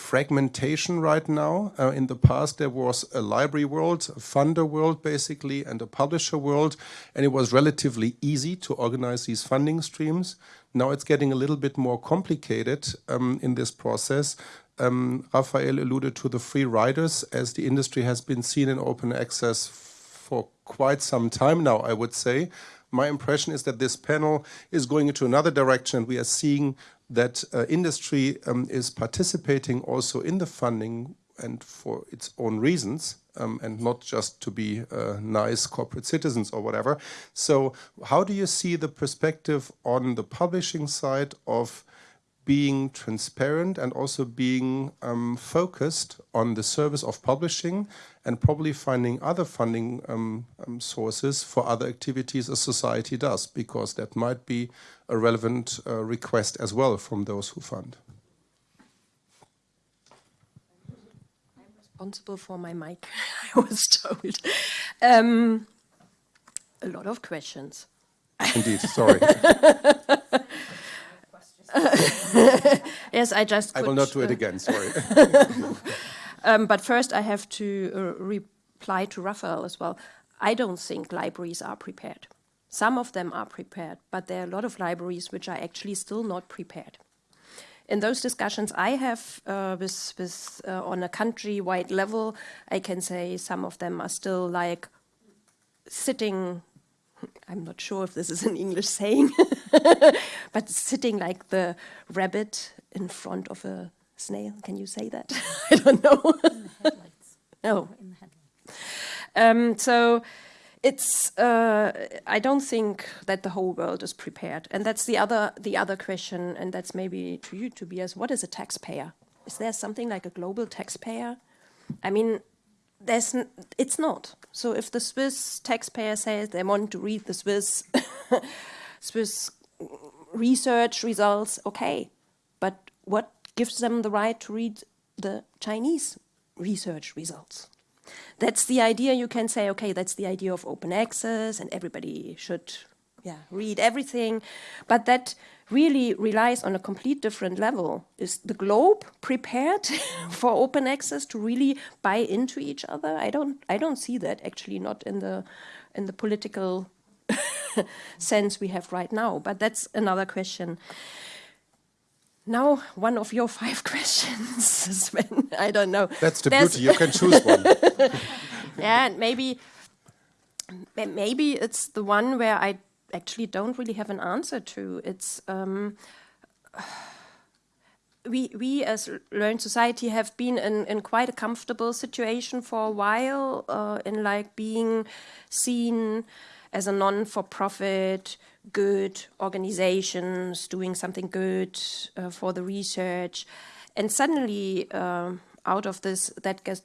fragmentation right now. Uh, in the past, there was a library world, a funder world, basically, and a publisher world, and it was relatively easy to organize these funding streams. Now it's getting a little bit more complicated um, in this process. Um, Rafael alluded to the free riders, as the industry has been seen in open access for quite some time now, I would say. My impression is that this panel is going into another direction. We are seeing that uh, industry um, is participating also in the funding and for its own reasons um, and not just to be uh, nice corporate citizens or whatever. So how do you see the perspective on the publishing side of being transparent and also being um, focused on the service of publishing and probably finding other funding um, um, sources for other activities a society does, because that might be a relevant uh, request as well from those who fund. Responsible for my mic, I was told. Um, a lot of questions. Indeed, sorry. yes, I just. I will not do it uh, again. Sorry. um, but first, I have to uh, reply to Rafael as well. I don't think libraries are prepared. Some of them are prepared, but there are a lot of libraries which are actually still not prepared. In those discussions I have uh, with, with uh, on a country-wide level, I can say some of them are still like sitting I'm not sure if this is an English saying, but sitting like the rabbit in front of a snail. Can you say that? I don't know. no. Um, so it's. Uh, I don't think that the whole world is prepared, and that's the other the other question, and that's maybe to you, Tobias. What is a taxpayer? Is there something like a global taxpayer? I mean, there's it's not. So if the Swiss taxpayer says they want to read the Swiss Swiss research results, okay, but what gives them the right to read the Chinese research results? That's the idea. You can say, okay, that's the idea of open access, and everybody should, yeah, read everything, but that really relies on a complete different level. Is the globe prepared for open access to really buy into each other? I don't I don't see that actually not in the in the political sense we have right now, but that's another question. Now, one of your five questions, Sven. I don't know. That's the There's beauty. You can choose one. yeah, and maybe, maybe it's the one where I actually don't really have an answer to. It's um, we we as learned society have been in, in quite a comfortable situation for a while uh, in like being seen as a non-for-profit good organizations doing something good uh, for the research. And suddenly uh, out of this that gets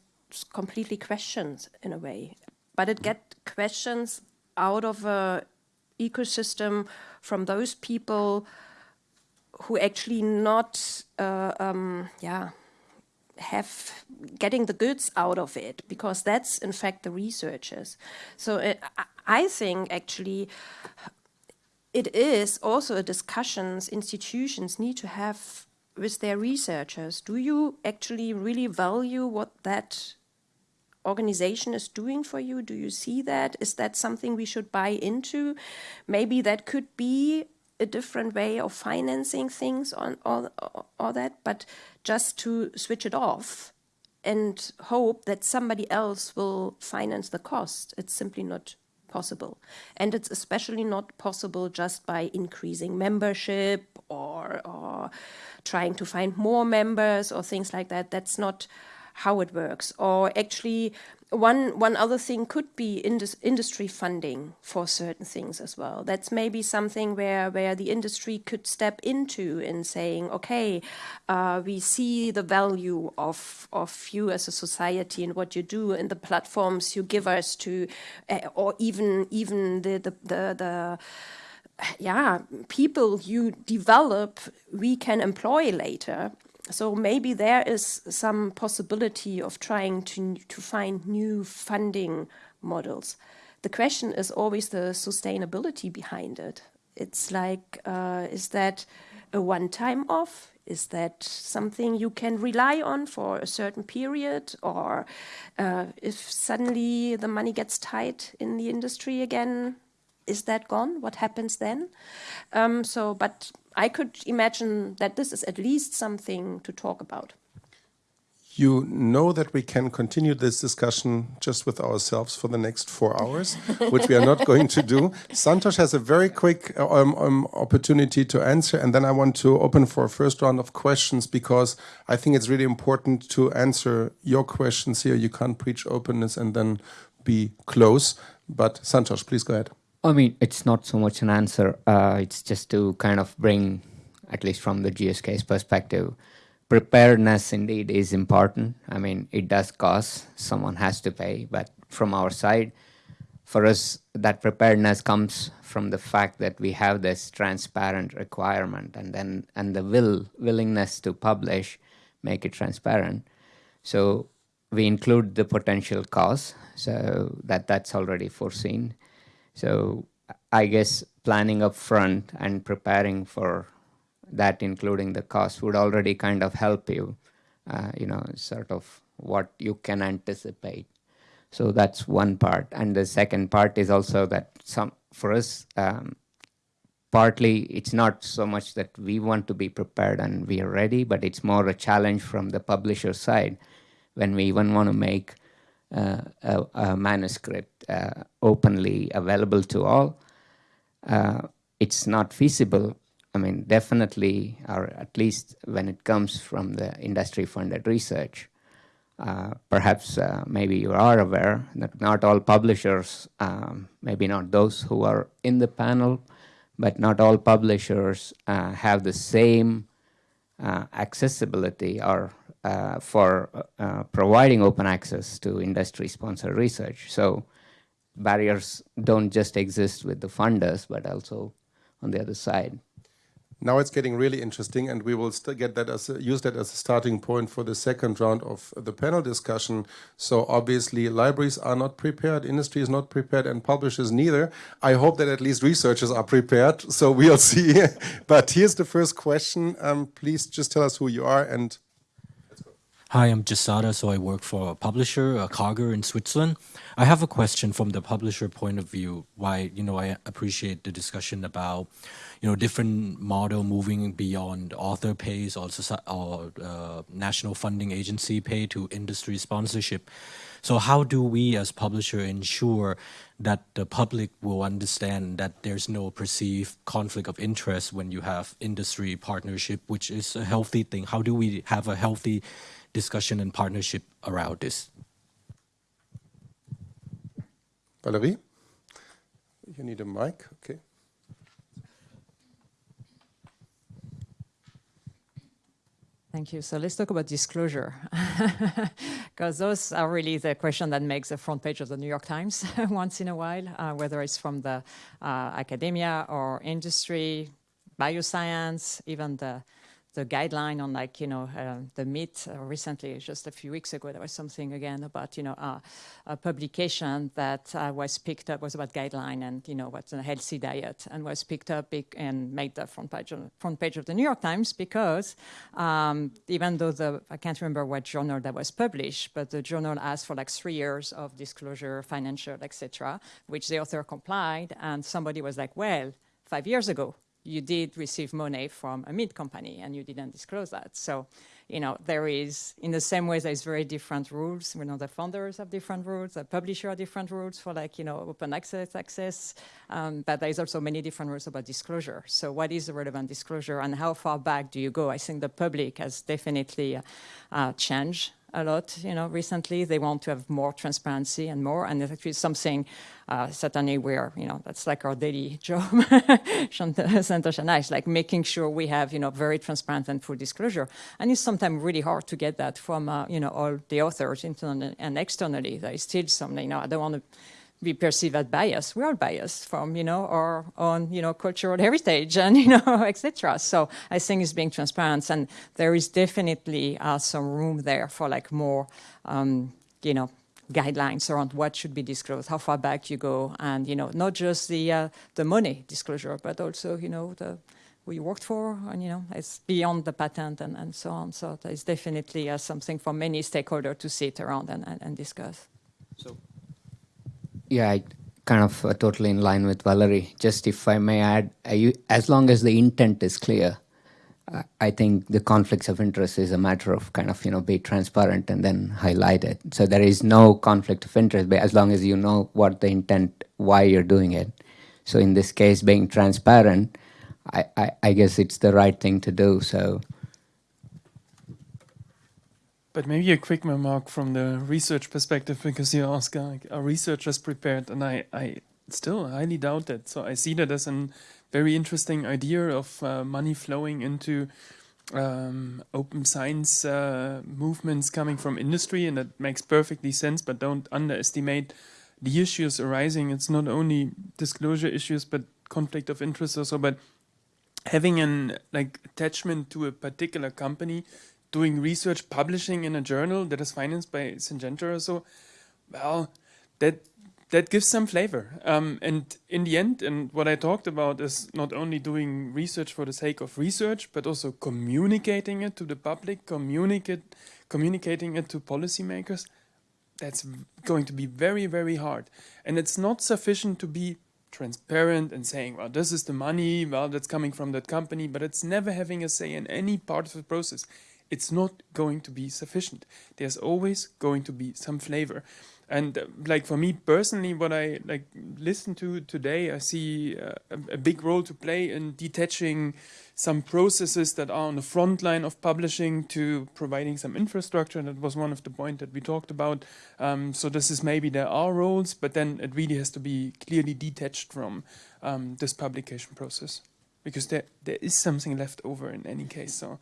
completely questions in a way. But it get questions out of a ecosystem from those people who actually not uh, um, yeah have getting the goods out of it because that's in fact the researchers. So uh, i think actually it is also a discussions institutions need to have with their researchers do you actually really value what that organization is doing for you? Do you see that? Is that something we should buy into? Maybe that could be a different way of financing things on all, all that, but just to switch it off and hope that somebody else will finance the cost. It's simply not possible. And it's especially not possible just by increasing membership or, or trying to find more members or things like that. That's not how it works. Or actually, one one other thing could be indus industry funding for certain things as well. That's maybe something where where the industry could step into in saying, okay, uh, we see the value of of you as a society and what you do and the platforms you give us to, uh, or even even the the the, the yeah, people you develop, we can employ later. So maybe there is some possibility of trying to, to find new funding models. The question is always the sustainability behind it. It's like, uh, is that a one-time off? Is that something you can rely on for a certain period? Or uh, if suddenly the money gets tight in the industry again, is that gone? What happens then? Um, so, but I could imagine that this is at least something to talk about. You know that we can continue this discussion just with ourselves for the next four hours, which we are not going to do. Santosh has a very quick um, um, opportunity to answer, and then I want to open for a first round of questions because I think it's really important to answer your questions here. You can't preach openness and then be close. But Santosh, please go ahead. I mean, it's not so much an answer. Uh, it's just to kind of bring, at least from the GSK's perspective, preparedness indeed is important. I mean, it does cost, someone has to pay, but from our side, for us, that preparedness comes from the fact that we have this transparent requirement and then and the will willingness to publish make it transparent. So we include the potential costs, so that that's already foreseen. So I guess planning up front and preparing for that, including the cost, would already kind of help you, uh, you know, sort of what you can anticipate. So that's one part. And the second part is also that some for us, um, partly it's not so much that we want to be prepared and we are ready, but it's more a challenge from the publisher side when we even want to make uh, a, a, manuscript uh, openly available to all. Uh, it's not feasible. I mean, definitely, or at least when it comes from the industry-funded research, uh, perhaps uh, maybe you are aware that not all publishers, um, maybe not those who are in the panel, but not all publishers have the same accessibility or uh, for uh, providing open access to industry-sponsored research. So barriers don't just exist with the funders, but also on the other side. Now it's getting really interesting, and we will get that as a, use that as a starting point for the second round of the panel discussion. So obviously, libraries are not prepared, industry is not prepared, and publishers neither. I hope that at least researchers are prepared. So we'll see. but here's the first question. Um, please just tell us who you are and Hi, I'm Jasada, so I work for a publisher, a Karger in Switzerland. I have a question from the publisher point of view. Why, you know, I appreciate the discussion about, you know, different model moving beyond author pays or, or uh, national funding agency pay to industry sponsorship. So how do we as publisher ensure that the public will understand that there's no perceived conflict of interest when you have industry partnership, which is a healthy thing? How do we have a healthy discussion and partnership around this. Valerie, you need a mic, okay. Thank you. So let's talk about disclosure, because those are really the question that makes the front page of the New York Times once in a while, uh, whether it's from the uh, academia or industry, bioscience, even the the guideline on like, you know, uh, the meat recently, just a few weeks ago, there was something again about, you know, uh, a publication that uh, was picked up, was about guideline and, you know, what's a healthy diet and was picked up and made the front page, of, front page of the New York Times because um, even though the, I can't remember what journal that was published, but the journal asked for like three years of disclosure, financial, etc., which the author complied and somebody was like, well, five years ago, you did receive money from a meat company and you didn't disclose that. So, you know, there is, in the same way, there's very different rules. We know the founders have different rules, the publisher have different rules for like, you know, open access, access, um, but there's also many different rules about disclosure. So what is the relevant disclosure and how far back do you go? I think the public has definitely uh, changed a lot, you know, recently. They want to have more transparency and more, and it's actually something uh, certainly we're, you know, that's like our daily job, Santosh and like making sure we have, you know, very transparent and full disclosure. And it's sometimes really hard to get that from, uh, you know, all the authors internally and externally. There is still some, you know, I don't want to we perceive as bias. We are biased from, you know, our own, you know, cultural heritage and, you know, etc. So I think it's being transparent and there is definitely uh, some room there for like more, um, you know, guidelines around what should be disclosed, how far back you go, and you know, not just the uh, the money disclosure, but also you know the who you worked for, and you know, it's beyond the patent and, and so on. So there's definitely uh, something for many stakeholders to sit around and, and, and discuss. So, yeah, I kind of uh, totally in line with Valerie. Just if I may add, as long as the intent is clear, I think the conflicts of interest is a matter of kind of, you know, be transparent and then highlight it. So there is no conflict of interest, but as long as you know what the intent, why you're doing it. So in this case, being transparent, I, I, I guess it's the right thing to do. So. But maybe a quick remark from the research perspective, because you ask, like, are researchers prepared? And I, I still highly doubt that. So I see that as a very interesting idea of uh, money flowing into um, open science uh, movements coming from industry, and that makes perfectly sense. But don't underestimate the issues arising. It's not only disclosure issues, but conflict of interest also. But having an like attachment to a particular company, doing research, publishing in a journal that is financed by Syngenta or so, well, that that gives some flavor. Um, and in the end, and what I talked about is not only doing research for the sake of research, but also communicating it to the public, communicate, communicating it to policymakers. That's going to be very, very hard. And it's not sufficient to be transparent and saying, well, this is the money, well, that's coming from that company, but it's never having a say in any part of the process. It's not going to be sufficient. There's always going to be some flavor. And uh, like for me personally what i like listen to today i see uh, a, big role to play in detaching some processes that are on the front line of publishing to providing some infrastructure. That was one of the points that we talked about. Um, so this is maybe there are roles but then it really has to be clearly detached from um, this publication process. Because there there is something left over in any case so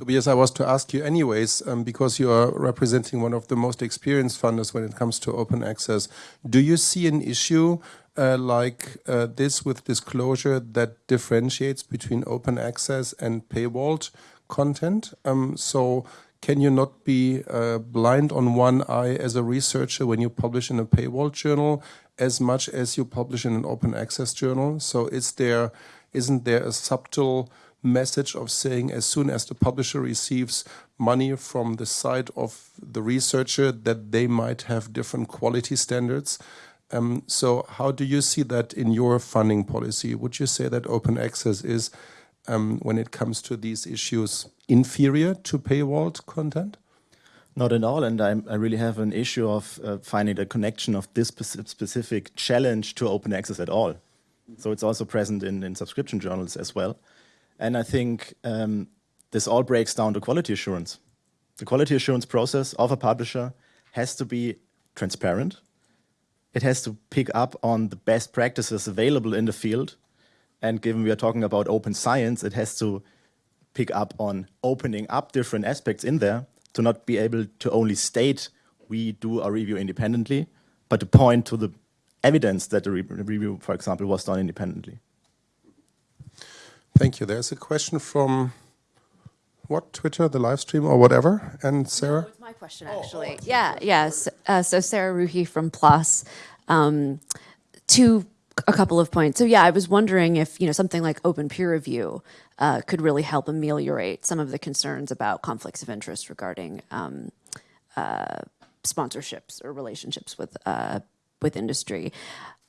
Tobias, I was to ask you anyways, um, because you are representing one of the most experienced funders when it comes to open access. Do you see an issue uh, like uh, this with disclosure that differentiates between open access and paywalled content? Um, so can you not be uh, blind on one eye as a researcher when you publish in a paywall journal as much as you publish in an open access journal? So is there, isn't there a subtle message of saying as soon as the publisher receives money from the side of the researcher that they might have different quality standards. Um, so how do you see that in your funding policy? Would you say that open access is, um, when it comes to these issues, inferior to paywalled content? Not at all, and I, I really have an issue of uh, finding a connection of this specific challenge to open access at all. So it's also present in, in subscription journals as well. And I think um, this all breaks down to quality assurance. The quality assurance process of a publisher has to be transparent. It has to pick up on the best practices available in the field. And given we are talking about open science, it has to pick up on opening up different aspects in there to not be able to only state we do a review independently, but to point to the evidence that the re review, for example, was done independently. Thank you. There's a question from what Twitter, the live stream, or whatever. And Sarah. No, it's my question actually. Oh, oh, yeah, yes. Uh, so Sarah Rouhi from PLOS. Um, to a couple of points. So yeah, I was wondering if you know something like open peer review uh, could really help ameliorate some of the concerns about conflicts of interest regarding um, uh, sponsorships or relationships with uh, with industry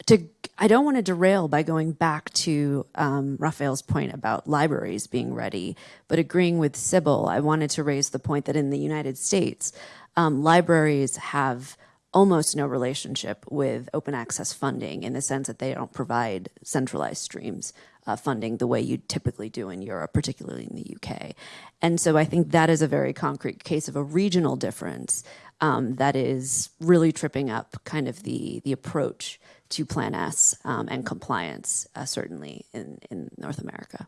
to I don't want to derail by going back to um, Rafael's point about libraries being ready, but agreeing with Sibylle, I wanted to raise the point that in the United States, um, libraries have almost no relationship with open access funding in the sense that they don't provide centralized streams uh, funding the way you typically do in Europe, particularly in the UK. And so I think that is a very concrete case of a regional difference um, that is really tripping up kind of the, the approach to Plan S um, and compliance, uh, certainly in, in North America.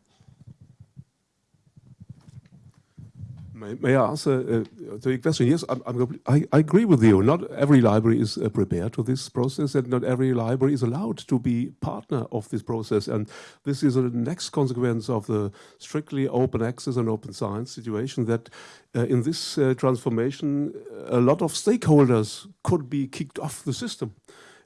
May, may I answer uh, the question? Yes, I'm, I'm, i I, agree with you. Not every library is uh, prepared to this process, and not every library is allowed to be partner of this process. And this is a next consequence of the strictly open access and open science situation. That uh, in this uh, transformation, a lot of stakeholders could be kicked off the system,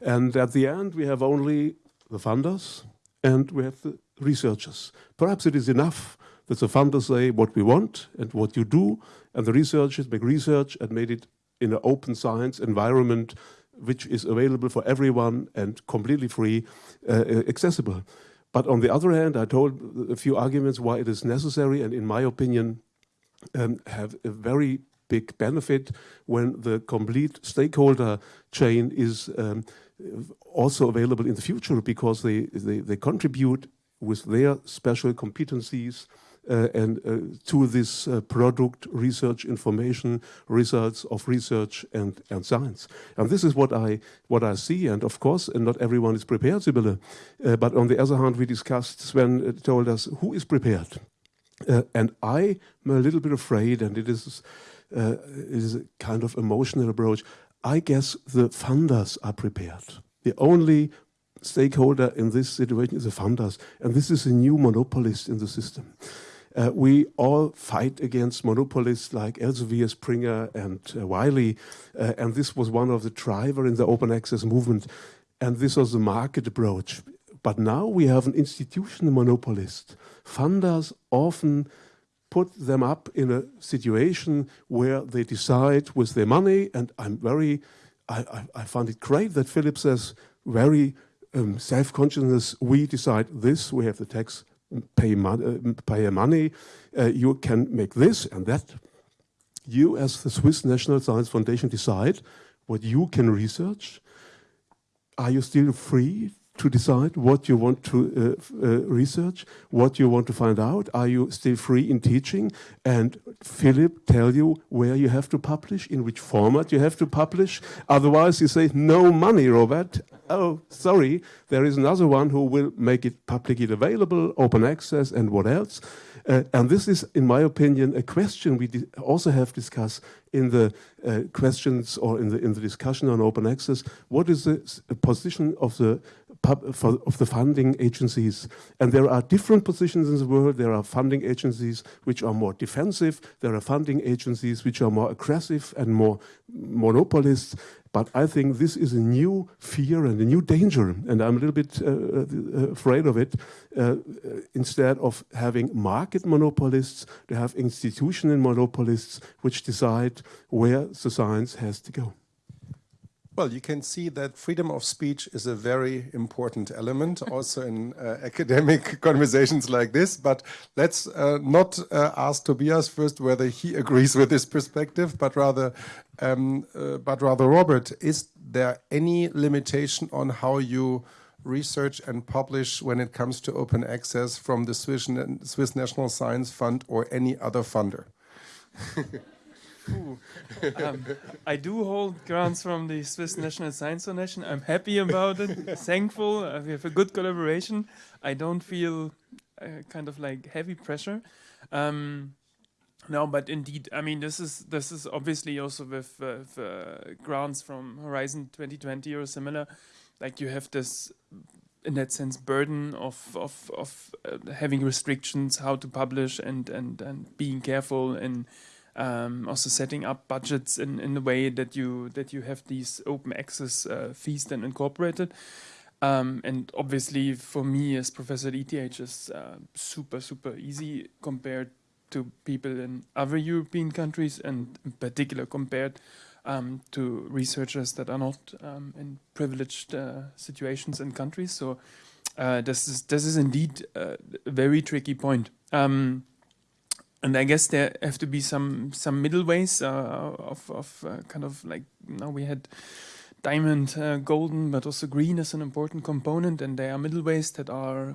and at the end, we have only the funders and we have the researchers. Perhaps it is enough that the funders say what we want and what you do, and the researchers make research and made it in an open science environment which is available for everyone and completely free, uh, uh, accessible. But on the other hand, I told a few arguments why it is necessary and in my opinion um, have a very big benefit when the complete stakeholder chain is um, also available in the future because they, they, they contribute with their special competencies uh, and uh, to this uh, product research information results of research and, and science. And this is what I what I see. And of course, and not everyone is prepared, Sibylle. but on the other hand, we discussed. Sven told us who is prepared, and I'm a little bit afraid, and it is. Uh, it is a kind of emotional approach. I guess the funders are prepared. The only stakeholder in this situation is the funders, and this is a new monopolist in the system. Uh, we all fight against monopolists like Elsevier, Springer, and uh, Wiley, uh, and this was one of the driver in the open access movement, and this was the market approach. But now we have an institutional monopolist. Funders often put them up in a situation where they decide with their money, and I'm very, I, I, I find it great that Philip says very um, self-consciousness, we decide this, we have the tax pay, mon pay money, uh, you can make this and that. You as the Swiss National Science Foundation decide what you can research. Are you still free to decide what you want to uh, uh, research, what you want to find out? Are you still free in teaching? And Philip tell you where you have to publish, in which format you have to publish. Otherwise you say, no money, Robert. Oh, sorry, there is another one who will make it publicly available, open access, and what else. Uh, and this is, in my opinion, a question we also have discussed in the uh, questions or in the in the discussion on open access. What is the position of the for, of the funding agencies. And there are different positions in the world. There are funding agencies which are more defensive. There are funding agencies which are more aggressive and more monopolists. But I think this is a new fear and a new danger, and I'm a little bit uh, uh, afraid of it. Uh, instead of having market monopolists, to have institutional monopolists which decide where the science has to go. Well, you can see that freedom of speech is a very important element also in uh, academic conversations like this. But let's uh, not uh, ask Tobias first whether he agrees with this perspective, but rather, um, uh, but rather, Robert, is there any limitation on how you research and publish when it comes to open access from the Swiss, Swiss National Science Fund or any other funder? Um, I do hold grants from the Swiss National Science Foundation. I'm happy about it, thankful. Uh, we have a good collaboration. I don't feel uh, kind of like heavy pressure. Um, no, but indeed, I mean, this is this is obviously also with, uh, with uh, grants from Horizon 2020 or similar. Like you have this, in that sense, burden of of of uh, having restrictions, how to publish, and and and being careful and um, also setting up budgets in, in the way that you that you have these open access uh, fees then incorporated. Um, and obviously, for me as professor at ETH, is uh, super super easy compared to people in other European countries, and in particular compared um, to researchers that are not um, in privileged uh, situations in countries. So uh, this is this is indeed a very tricky point. Um, and I guess there have to be some some middle ways uh, of of uh, kind of like now we had diamond, uh, golden, but also green is an important component, and there are middle ways that are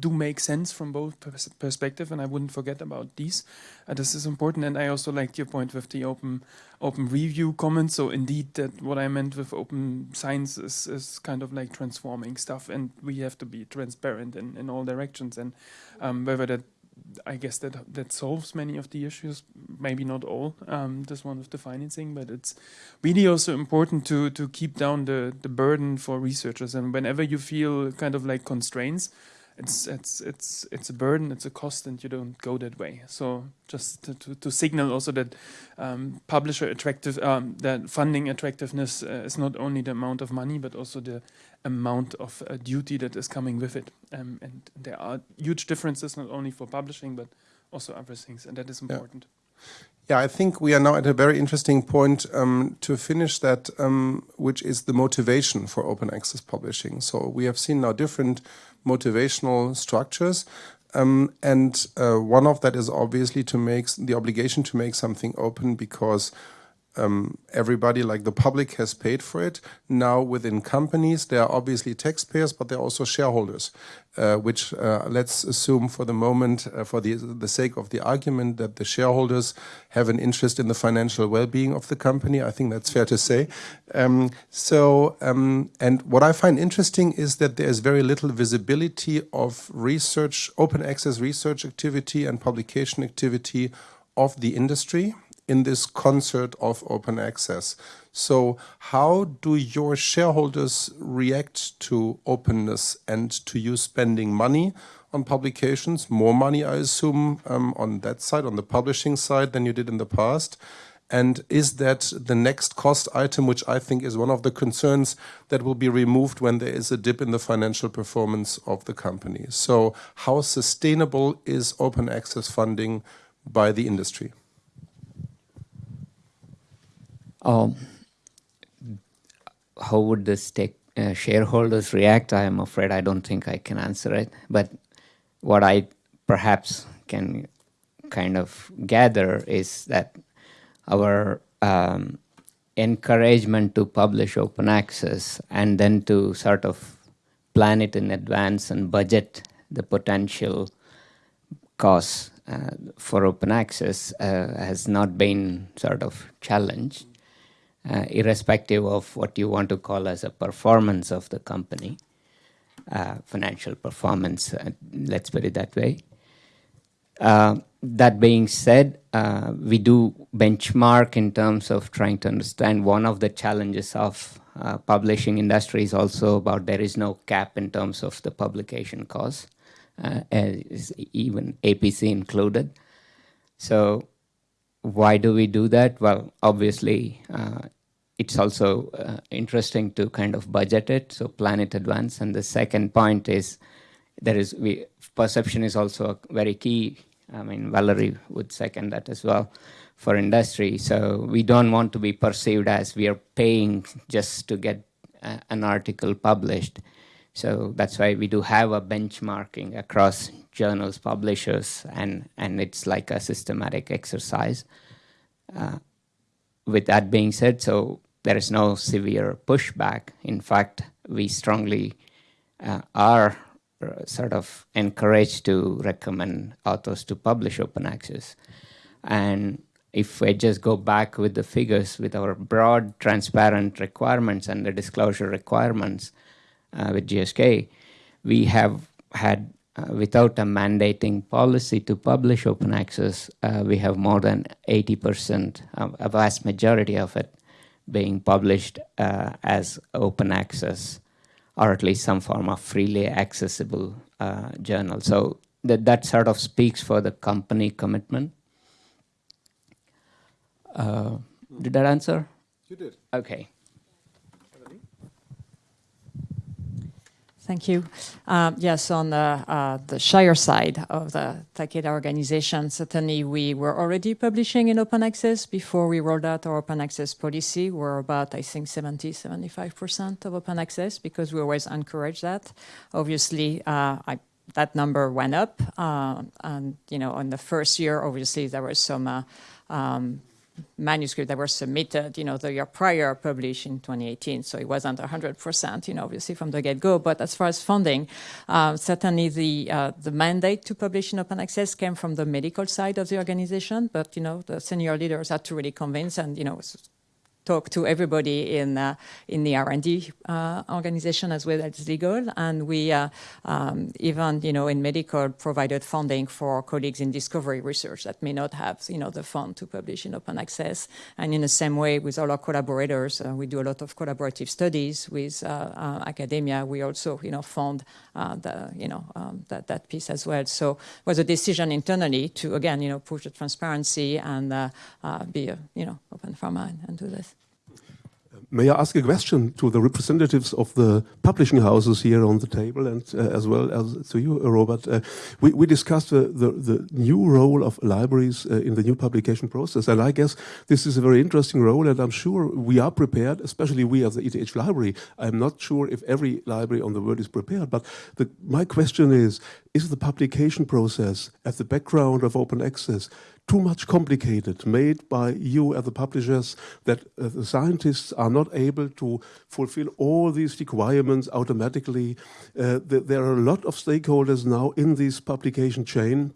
do make sense from both pers perspective, and I wouldn't forget about these. Uh, this is important, and I also liked your point with the open open review comment. So indeed, that what I meant with open science is, is kind of like transforming stuff, and we have to be transparent in in all directions, and um, whether that I guess that that solves many of the issues, maybe not all. Um, that's one of the financing, but it's really also important to to keep down the the burden for researchers. And whenever you feel kind of like constraints, it's it's it's it's a burden, it's a cost, and you don't go that way. So just to, to, to signal also that um, publisher attractive, um, that funding attractiveness uh, is not only the amount of money, but also the amount of uh, duty that is coming with it. Um, and there are huge differences not only for publishing, but also other things, and that is important. Yeah, I think we are now at a very interesting point um, to finish that, um, which is the motivation for open access publishing. So we have seen now different motivational structures. Um, and uh, one of that is obviously to make the obligation to make something open because um, everybody, like the public, has paid for it. Now, within companies, there are obviously taxpayers, but there are also shareholders, uh, which uh, let's assume for the moment, uh, for the, the sake of the argument, that the shareholders have an interest in the financial well-being of the company. I think that's fair to say. Um, so, um, and what I find interesting is that there is very little visibility of research, open access research activity and publication activity of the industry in this concert of open access. So how do your shareholders react to openness and to you spending money on publications, more money, I assume, um, on that side, on the publishing side than you did in the past? And is that the next cost item, which I think is one of the concerns that will be removed when there is a dip in the financial performance of the company? So how sustainable is open access funding by the industry? Um, how would the stake, uh, shareholders react? I am afraid I don't think I can answer it. But what I perhaps can kind of gather is that our um, encouragement to publish open access and then to sort of plan it in advance and budget the potential costs uh, for open access uh, has not been sort of challenged uh, irrespective of what you want to call as a performance of the company, uh, financial performance, uh, let's put it that way. Uh, that being said, uh, we do benchmark in terms of trying to understand one of the challenges of uh, publishing industry is also about there is no cap in terms of the publication cost, even APC included. So why do we do that? Well, obviously, uh, it's also uh, interesting to kind of budget it, so plan it advance. And the second point is there is we, perception is also a very key. I mean, Valerie would second that as well for industry. So we don't want to be perceived as we are paying just to get uh, an article published. So that's why we do have a benchmarking across journals, publishers, and, and it's like a systematic exercise. Uh, with that being said, so there is no severe pushback. In fact, we strongly uh, are uh, sort of encouraged to recommend authors to publish open access. And if I just go back with the figures with our broad transparent requirements and the disclosure requirements, with GSK, we have had, uh, without a mandating policy to publish open access, uh, we have more than 80%, a vast majority of it, being published uh, as open access or at least some form of freely accessible uh, journal. So that, that sort of speaks for the company commitment. Uh, did that answer? You did. Okay. Thank you. Um, yes, on the, uh, the Shire side of the Takeda organization, certainly we were already publishing in open access before we rolled out our open access policy. We're about, I think, 70, 75% of open access because we always encourage that. Obviously, uh, I, that number went up. Uh, and, you know, in the first year, obviously, there was some uh, um, manuscript that were submitted, you know, the year prior published in 2018. So it wasn't 100%, you know, obviously from the get-go. But as far as funding, uh, certainly the uh, the mandate to publish in open access came from the medical side of the organization. But, you know, the senior leaders had to really convince and, you know, talk to everybody in uh, in the R&D uh, organization as well as legal, and we uh, um, even you know in medical provided funding for colleagues in discovery research that may not have you know the fund to publish in open access. And in the same way with all our collaborators, uh, we do a lot of collaborative studies with uh, uh, academia. We also you know fund the you know um, that that piece as well. So it was a decision internally to again you know push the transparency and be you know open for mind and do this. May I ask a question to the representatives of the publishing houses here on the table and uh, as well as to you, Robert? Uh, we, we, discussed the, the, the, new role of libraries uh, in the new publication process, and I guess this is a very interesting role, and I'm sure we are prepared, especially we as the ETH library. I'm not sure if every library on the world is prepared, but the, my question is, is the publication process at the background of open access too much complicated, made by you as the publishers, that uh, the scientists are not able to fulfill all these requirements automatically. Uh, th there are a lot of stakeholders now in this publication chain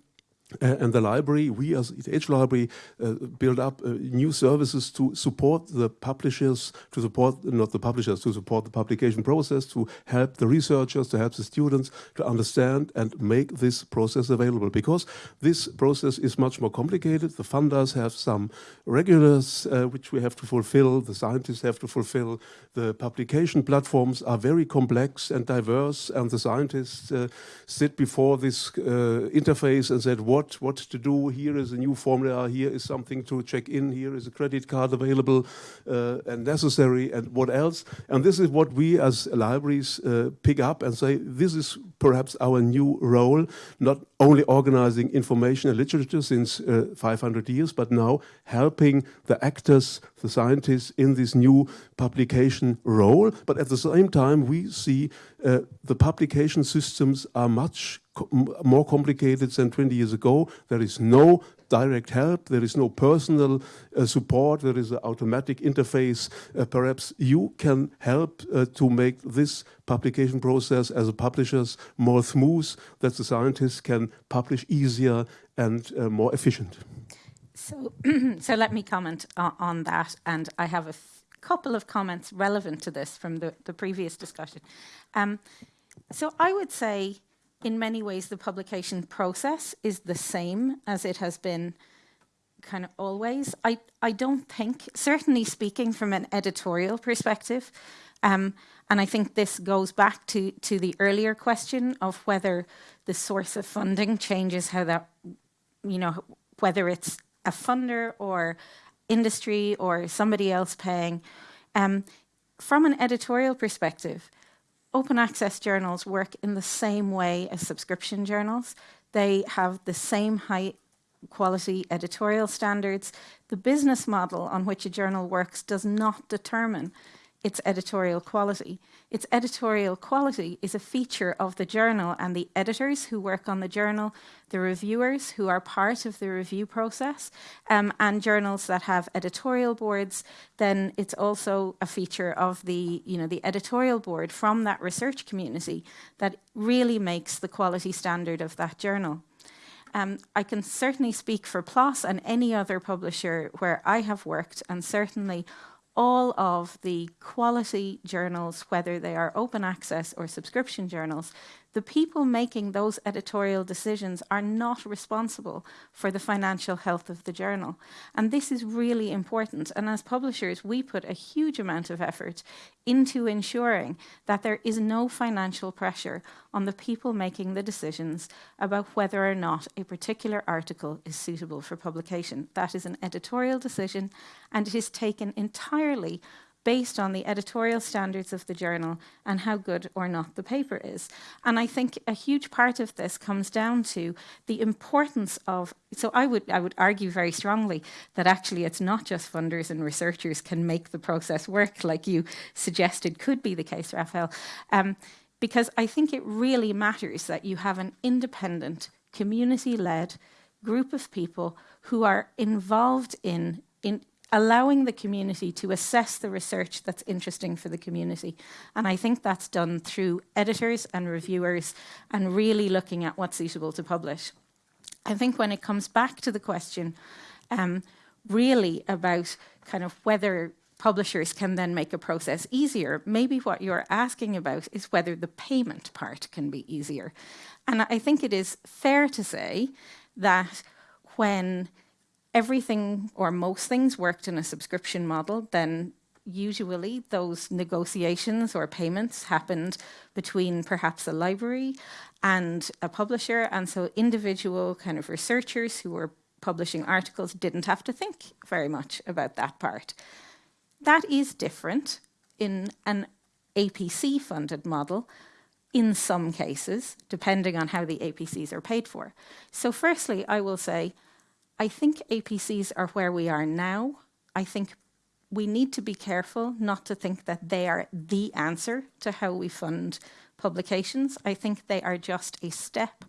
uh, and the library, we as ETH Library, uh, build up uh, new services to support the publishers, to support, not the publishers, to support the publication process, to help the researchers, to help the students to understand and make this process available. Because this process is much more complicated. The funders have some regulars uh, which we have to fulfill, the scientists have to fulfill, the publication platforms are very complex and diverse, and the scientists uh, sit before this uh, interface and said, what, what what to do. Here is a new formula. Here is something to check in. Here is a credit card available uh, and necessary and what else. And this is what we as libraries uh, pick up and say, this is perhaps our new role, not only organizing information and literature since uh, 500 years, but now helping the actors, the scientists in this new publication role. But at the same time, we see uh, the publication systems are much more complicated than 20 years ago. There is no direct help, there is no personal uh, support, there is an automatic interface. Uh, perhaps you can help uh, to make this publication process as a publishers more smooth, that the scientists can publish easier and uh, more efficient. So, so let me comment on that, and I have a couple of comments relevant to this from the, the previous discussion. Um, so I would say in many ways, the publication process is the same as it has been kind of always. I, I don't think, certainly speaking from an editorial perspective, um, and I think this goes back to, to the earlier question of whether the source of funding changes how that, you know, whether it's a funder or industry or somebody else paying. Um, from an editorial perspective, open access journals work in the same way as subscription journals. They have the same high quality editorial standards. The business model on which a journal works does not determine its editorial quality. Its editorial quality is a feature of the journal and the editors who work on the journal, the reviewers who are part of the review process, um, and journals that have editorial boards, then it's also a feature of the, you know, the editorial board from that research community that really makes the quality standard of that journal. Um, I can certainly speak for PLOS and any other publisher where I have worked, and certainly all of the quality journals, whether they are open access or subscription journals, the people making those editorial decisions are not responsible for the financial health of the journal. And this is really important. And as publishers, we put a huge amount of effort into ensuring that there is no financial pressure on the people making the decisions about whether or not a particular article is suitable for publication. That is an editorial decision and it is taken entirely based on the editorial standards of the journal and how good or not the paper is. And I think a huge part of this comes down to the importance of, so I would, I would argue very strongly that actually it's not just funders and researchers can make the process work like you suggested could be the case, Rafael. Um, because I think it really matters that you have an independent, community-led group of people who are involved in, in allowing the community to assess the research that's interesting for the community. And I think that's done through editors and reviewers and really looking at what's suitable to publish. I think when it comes back to the question um, really about kind of whether publishers can then make a process easier. Maybe what you're asking about is whether the payment part can be easier. And I think it is fair to say that when everything or most things worked in a subscription model, then usually those negotiations or payments happened between perhaps a library and a publisher. And so individual kind of researchers who were publishing articles didn't have to think very much about that part. That is different in an APC funded model in some cases, depending on how the APCs are paid for. So firstly, I will say, I think APCs are where we are now. I think we need to be careful not to think that they are the answer to how we fund publications. I think they are just a step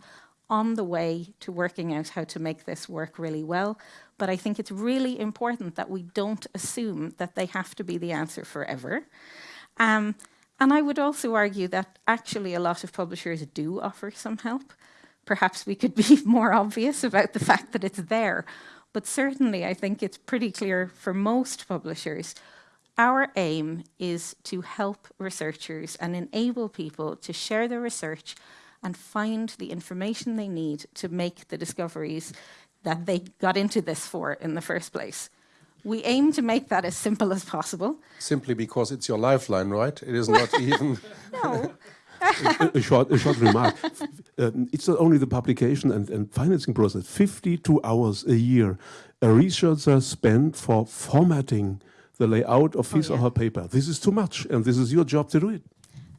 on the way to working out how to make this work really well. But I think it's really important that we don't assume that they have to be the answer forever. Um, and I would also argue that actually a lot of publishers do offer some help. Perhaps we could be more obvious about the fact that it's there. But certainly, I think it's pretty clear for most publishers, our aim is to help researchers and enable people to share their research and find the information they need to make the discoveries that they got into this for in the first place. We aim to make that as simple as possible. Simply because it's your lifeline, right? It is not even. no. A, a, short, a short remark. Um, it's not only the publication and, and financing process. 52 hours a year a researcher spent for formatting the layout of his oh, yeah. or her paper. This is too much, and this is your job to do it.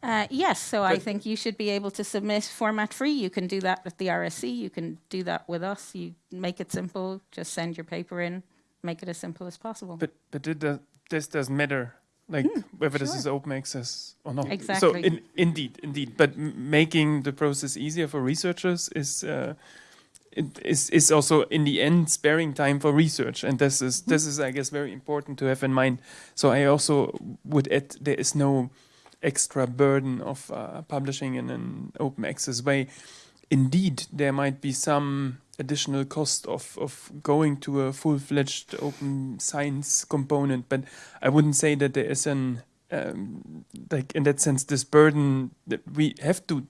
Uh, yes, so but I think you should be able to submit format free. You can do that with the RSC. You can do that with us. You make it simple. Just send your paper in. Make it as simple as possible. But but does, this doesn't matter, like mm, whether sure. this is open access or not. Exactly. So in, indeed, indeed. But making the process easier for researchers is. Uh, is is also in the end sparing time for research, and this is this is I guess very important to have in mind. So I also would add there is no extra burden of uh, publishing in an open access way. Indeed, there might be some additional cost of, of going to a full-fledged open science component, but I wouldn't say that there is an um, like in that sense this burden that we have to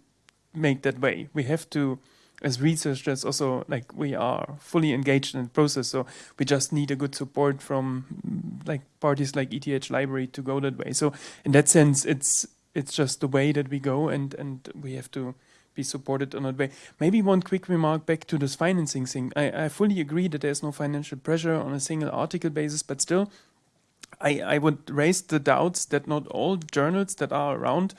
make that way. We have to as researchers also like we are fully engaged in the process so we just need a good support from like parties like ETH library to go that way so in that sense it's it's just the way that we go and and we have to be supported that way maybe one quick remark back to this financing thing I, I fully agree that there's no financial pressure on a single article basis but still I, I would raise the doubts that not all journals that are around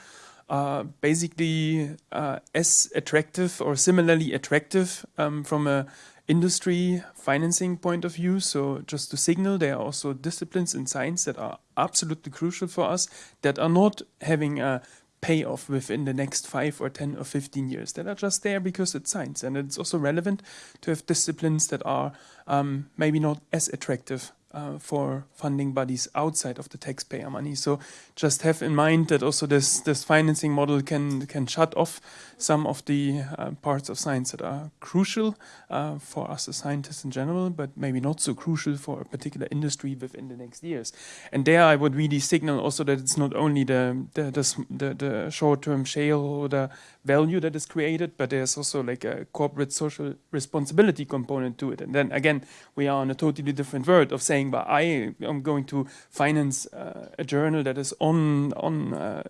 are basically uh, as attractive or similarly attractive um, from a industry financing point of view. So just to signal, there are also disciplines in science that are absolutely crucial for us that are not having a payoff within the next five or 10 or 15 years that are just there because it's science. And it's also relevant to have disciplines that are um, maybe not as attractive uh, for funding bodies outside of the taxpayer money. So just have in mind that also this this financing model can can shut off some of the uh, parts of science that are crucial uh, for us as scientists in general, but maybe not so crucial for a particular industry within the next years. And there, I would really signal also that it's not only the the the, the short-term shareholder value that is created, but there's also like a corporate social responsibility component to it. And then again, we are on a totally different world of saying, "But I am going to finance uh, a journal that is on on uh,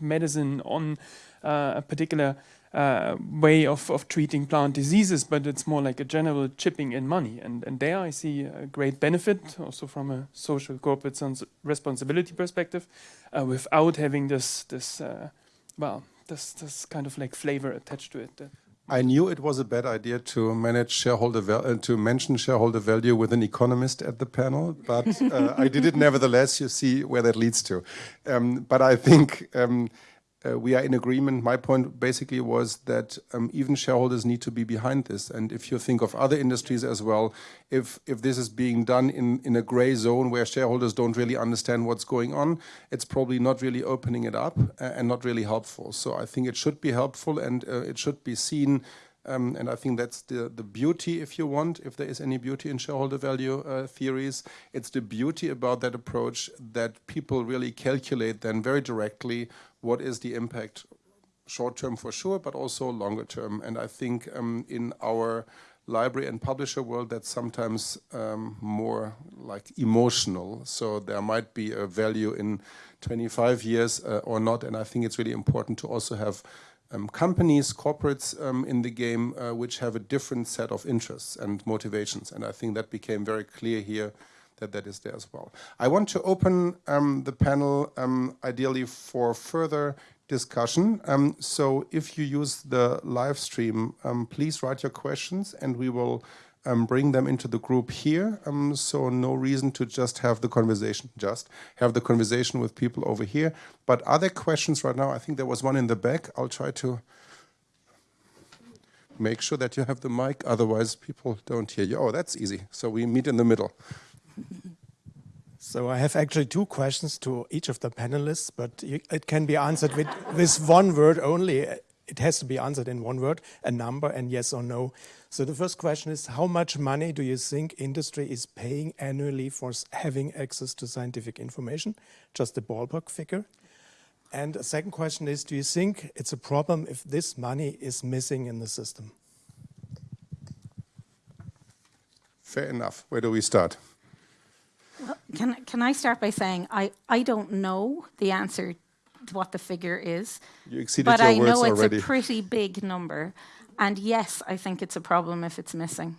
medicine on." Uh, a particular uh, way of, of treating plant diseases, but it's more like a general chipping in money. And, and there I see a great benefit, also from a social corporate responsibility perspective, uh, without having this, this well, this, this kind of like flavor attached to it. I knew it was a bad idea to manage shareholder uh, to mention shareholder value with an economist at the panel, but uh, I did it nevertheless. You see where that leads to. Um, but I think um, uh, we are in agreement. My point basically was that um, even shareholders need to be behind this. And if you think of other industries as well, if if this is being done in, in a gray zone where shareholders don't really understand what's going on, it's probably not really opening it up uh, and not really helpful. So I think it should be helpful and uh, it should be seen Um, and I think that's the, the beauty, if you want, if there is any beauty in shareholder value uh, theories. It's the beauty about that approach that people really calculate then very directly what is the impact short term for sure, but also longer term. And I think um, in our library and publisher world that's sometimes um, more like emotional. So there might be a value in 25 years uh, or not. And I think it's really important to also have um, companies, corporates um, in the game, uh, which have a different set of interests and motivations. And I think that became very clear here that that is there as well. I want to open um, the panel um, ideally for further discussion. Um, so if you use the live stream, um, please write your questions and we will um, bring them into the group here. Um, so no reason to just have the conversation, just have the conversation with people over here. But other questions right now, I think there was one in the back. I'll try to make sure that you have the mic, otherwise people don't hear you. Oh, that's easy. So we meet in the middle. So I have actually two questions to each of the panelists, but it can be answered with, with one word only. It has to be answered in one word, a number and yes or no. So the first question is, how much money do you think industry is paying annually for having access to scientific information? Just a ballpark figure. And the second question is, do you think it's a problem if this money is missing in the system? Fair enough. Where do we start? Well, can, can I start by saying I, I don't know the answer to what the figure is. You exceeded but your I words know it's already. a pretty big number. And yes, I think it's a problem if it's missing.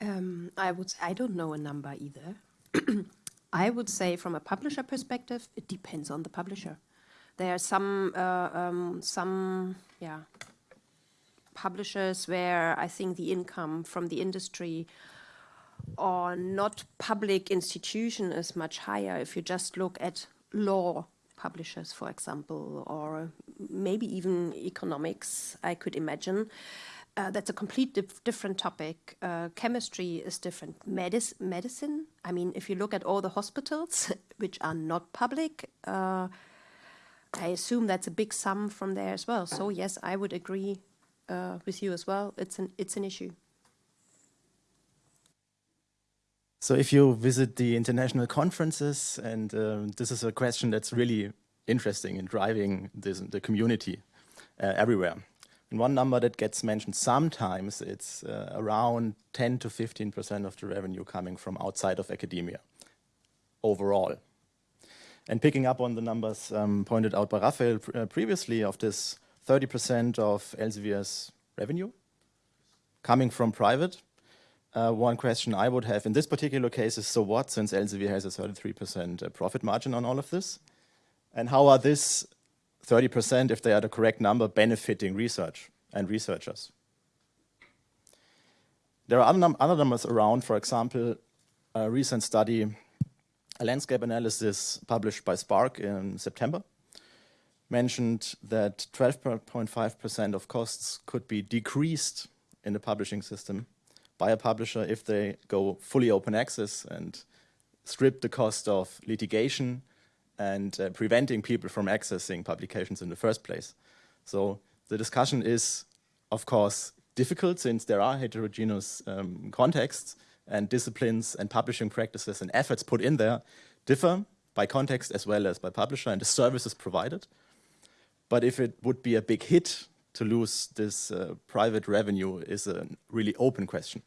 Um, I would. I don't know a number either. I would say, from a publisher perspective, it depends on the publisher. There are some uh, um, some yeah publishers where I think the income from the industry or not public institution is much higher. If you just look at law publishers, for example, or maybe even economics, I could imagine. Uh, that's a complete dif different topic. Uh, chemistry is different. Medic medicine, I mean, if you look at all the hospitals, which are not public, uh, I assume that's a big sum from there as well. So yes, I would agree uh, with you as well. It's an it's an issue. So if you visit the international conferences, and um, this is a question that's really interesting in driving this, the community uh, everywhere. And one number that gets mentioned sometimes, it's uh, around 10 to 15% of the revenue coming from outside of academia overall. And picking up on the numbers um, pointed out by Rafael pr uh, previously of this 30% of Elsevier's revenue coming from private, uh, one question I would have in this particular case is, so what, since Elsevier has a 33% uh, profit margin on all of this? And how are this 30%, if they are the correct number, benefiting research and researchers? There are other, num other numbers around, for example, a recent study, a landscape analysis published by SPARC in September, mentioned that 12.5% of costs could be decreased in the publishing system by a publisher if they go fully open access and strip the cost of litigation and uh, preventing people from accessing publications in the first place. So the discussion is, of course, difficult since there are heterogeneous um, contexts and disciplines and publishing practices and efforts put in there differ by context as well as by publisher and the services provided. But if it would be a big hit to lose this uh, private revenue is a really open question.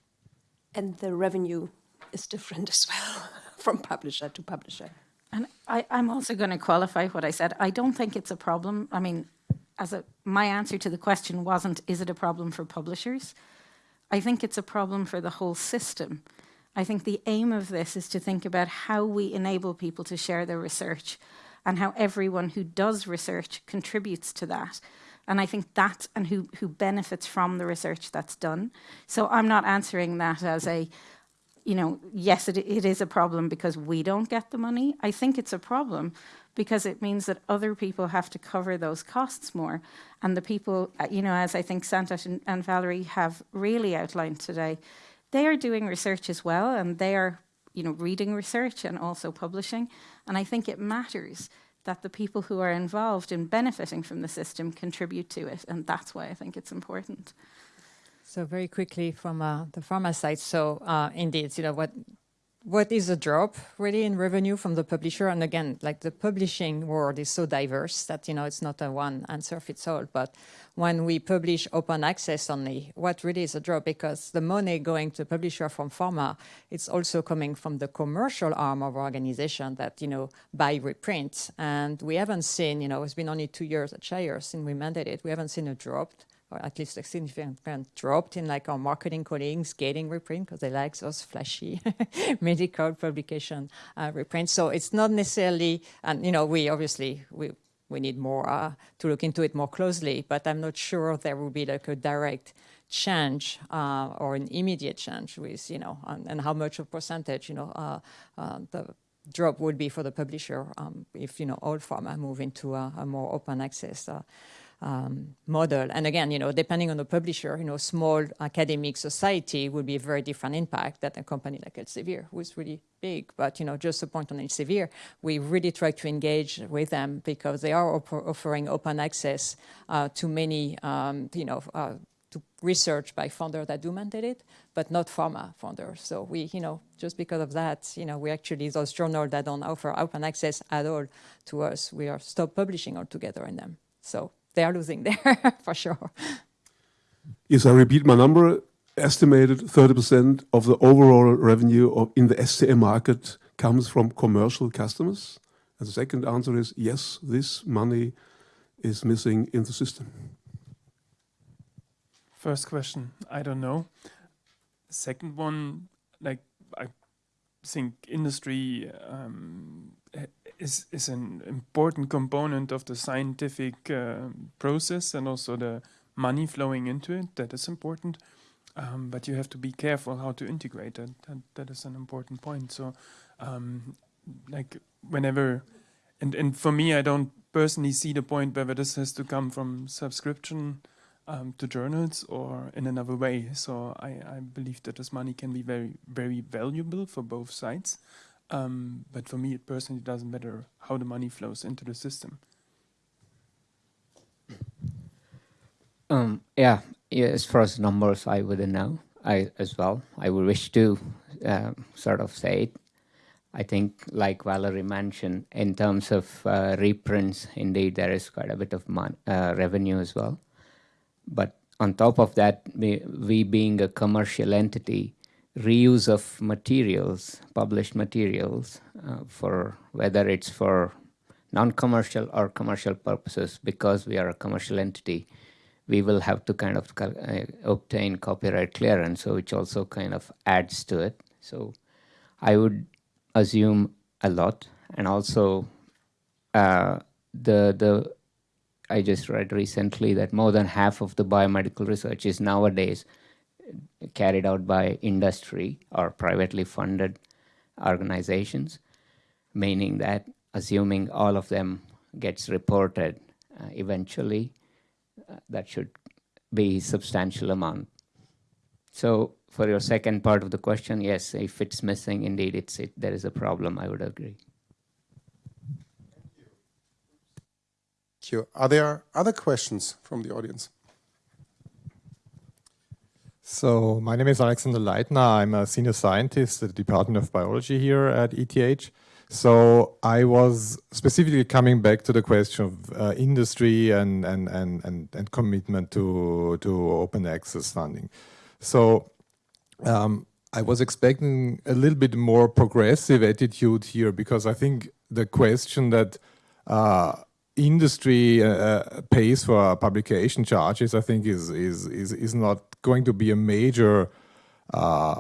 And the revenue is different as well from publisher to publisher. And I, I'm also going to qualify what I said. I don't think it's a problem. I mean, as a, my answer to the question wasn't, is it a problem for publishers? I think it's a problem for the whole system. I think the aim of this is to think about how we enable people to share their research and how everyone who does research contributes to that. And I think that and who, who benefits from the research that's done. So I'm not answering that as a, you know, yes, it, it is a problem because we don't get the money. I think it's a problem because it means that other people have to cover those costs more. And the people, uh, you know, as I think Santosh and, and Valerie have really outlined today, they are doing research as well and they are, you know, reading research and also publishing. And I think it matters that the people who are involved in benefiting from the system contribute to it. And that's why I think it's important. So very quickly from uh, the pharma side. So uh, indeed, you know, what what is a drop really in revenue from the publisher? And again, like the publishing world is so diverse that, you know, it's not a one answer fits all. But when we publish open access only, what really is a drop? Because the money going to publisher from pharma, it's also coming from the commercial arm of organization that, you know, buy reprint. And we haven't seen, you know, it's been only two years at Shire since we mandated. We haven't seen a drop or at least a significant drop in like our marketing colleagues getting reprint because they like those flashy medical publication uh, reprints. So it's not necessarily, and you know, we obviously we we need more uh, to look into it more closely, but I'm not sure there will be like a direct change uh, or an immediate change with you know and, and how much of percentage you know uh, uh, the drop would be for the publisher um, if you know all pharma move into a, a more open access uh, um, model. And again, you know, depending on the publisher, you know, small academic society would be a very different impact than a company like Elsevier, who is really big. But, you know, just a point on Elsevier, we really try to engage with them because they are offering open access uh, to many, um, you know, uh, to research by founders that do mandate it, but not pharma founders. So we, you know, just because of that, you know, we actually, those journals that don't offer open access at all to us, we are stop publishing altogether in them. So they are losing there for sure. Yes, I repeat my number. Estimated 30% of the overall revenue of, in the STM market comes from commercial customers. And the second answer is yes, this money is missing in the system. First question, I don't know. Second one, like I think industry um, is is an important component of the scientific uh, process and also the money flowing into it. That is important, um, but you have to be careful how to integrate it. That that is an important point. So, um, like whenever, and and for me, I don't personally see the point whether this has to come from subscription. Um, to journals or in another way. So I, I believe that this money can be very, very valuable for both sides. Um, but for me, personally it personally doesn't matter how the money flows into the system. Um, yeah, yeah, as far as numbers, I wouldn't know. I as well. I would wish to uh, sort of say it. I think, like Valerie mentioned, in terms of uh, reprints, indeed there is quite a bit of uh, revenue as well. But on top of that, we, we being a commercial entity, reuse of materials, published materials, uh, for whether it's for non-commercial or commercial purposes, because we are a commercial entity, we will have to kind of uh, obtain copyright clearance, so which also kind of adds to it. So I would assume a lot, and also uh, the the I just read recently that more than half of the biomedical research is nowadays carried out by industry or privately funded organizations, meaning that assuming all of them gets reported uh, eventually, uh, that should be substantial amount. So for your second part of the question, yes, if it's missing, indeed, it's it, there is a problem, I would agree. Thank you. Are there other questions from the audience? So my name is Alexander Leitner. I'm a senior scientist at the Department of Biology here at ETH. So I was specifically coming back to the question of uh, industry and, and, and, and, and commitment to, to open access funding. So um, I was expecting a little bit more progressive attitude here because I think the question that uh, industry uh, uh, pays for publication charges, I think, is is is is not going to be a major uh,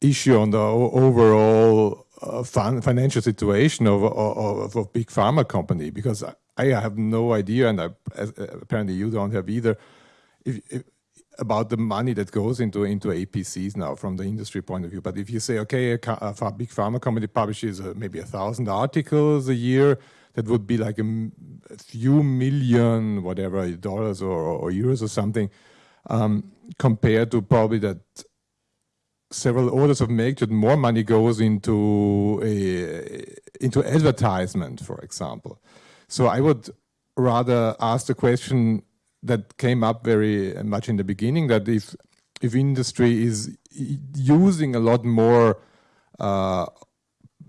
issue on the overall uh, financial situation of, of, of big pharma company because I, have no idea, and I, apparently you don't have either, if, if, about the money that goes into into APCs now from the industry point of view. But if you say, okay, a, a big pharma company publishes uh, maybe a thousand articles a year that would be like a, few million, whatever, dollars or, or euros or something, um, compared to probably that several orders of magnitude more money goes into a, into advertisement, for example. So I would rather ask the question that came up very much in the beginning that if if industry is using a lot more uh,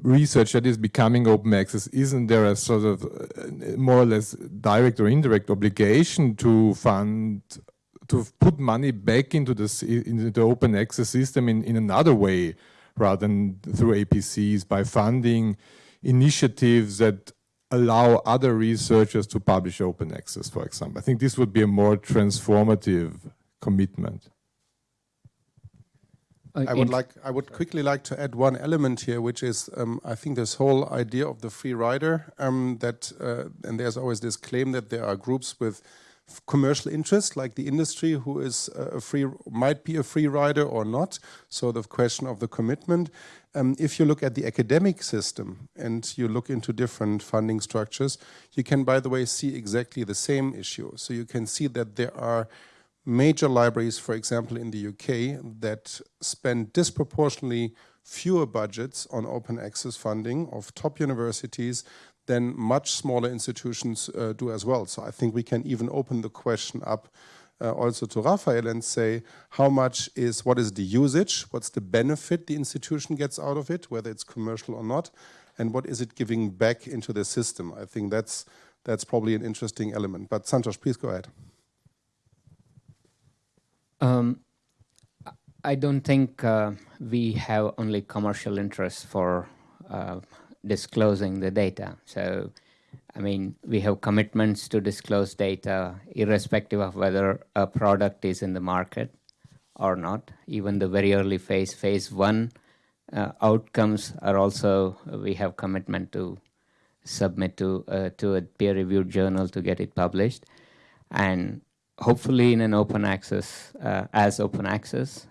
research that is becoming open access, isn't there a sort of uh, more or less direct or indirect obligation to fund to put money back into the into the open access system in, in another way rather than through APCs by funding initiatives that allow other researchers to publish open access, for example. I think this would be a more transformative commitment. I would like I would quickly like to add one element here, which is um, I think this whole idea of the free rider um, that uh, and there's always this claim that there are groups with commercial interest like the industry who is a free might be a free rider or not. So the question of the commitment. Um, if you look at the academic system and you look into different funding structures, you can, by the way, see exactly the same issue. So you can see that there are major libraries, for example, in the UK, that spend disproportionately fewer budgets on open access funding of top universities than much smaller institutions uh, do as well. So I think we can even open the question up uh, also to Rafael and say how much is, what is the usage, what's the benefit the institution gets out of it, whether it's commercial or not, and what is it giving back into the system. I think that's, that's probably an interesting element. But Santosh, please go ahead. Um, I don't think uh, we have only commercial interest for uh, disclosing the data. So, I mean, we have commitments to disclose data irrespective of whether a product is in the market or not. Even the very early phase, phase one uh, outcomes are also, we have commitment to submit to, uh, to a peer-reviewed journal to get it published. And hopefully in an open access, uh, as open access.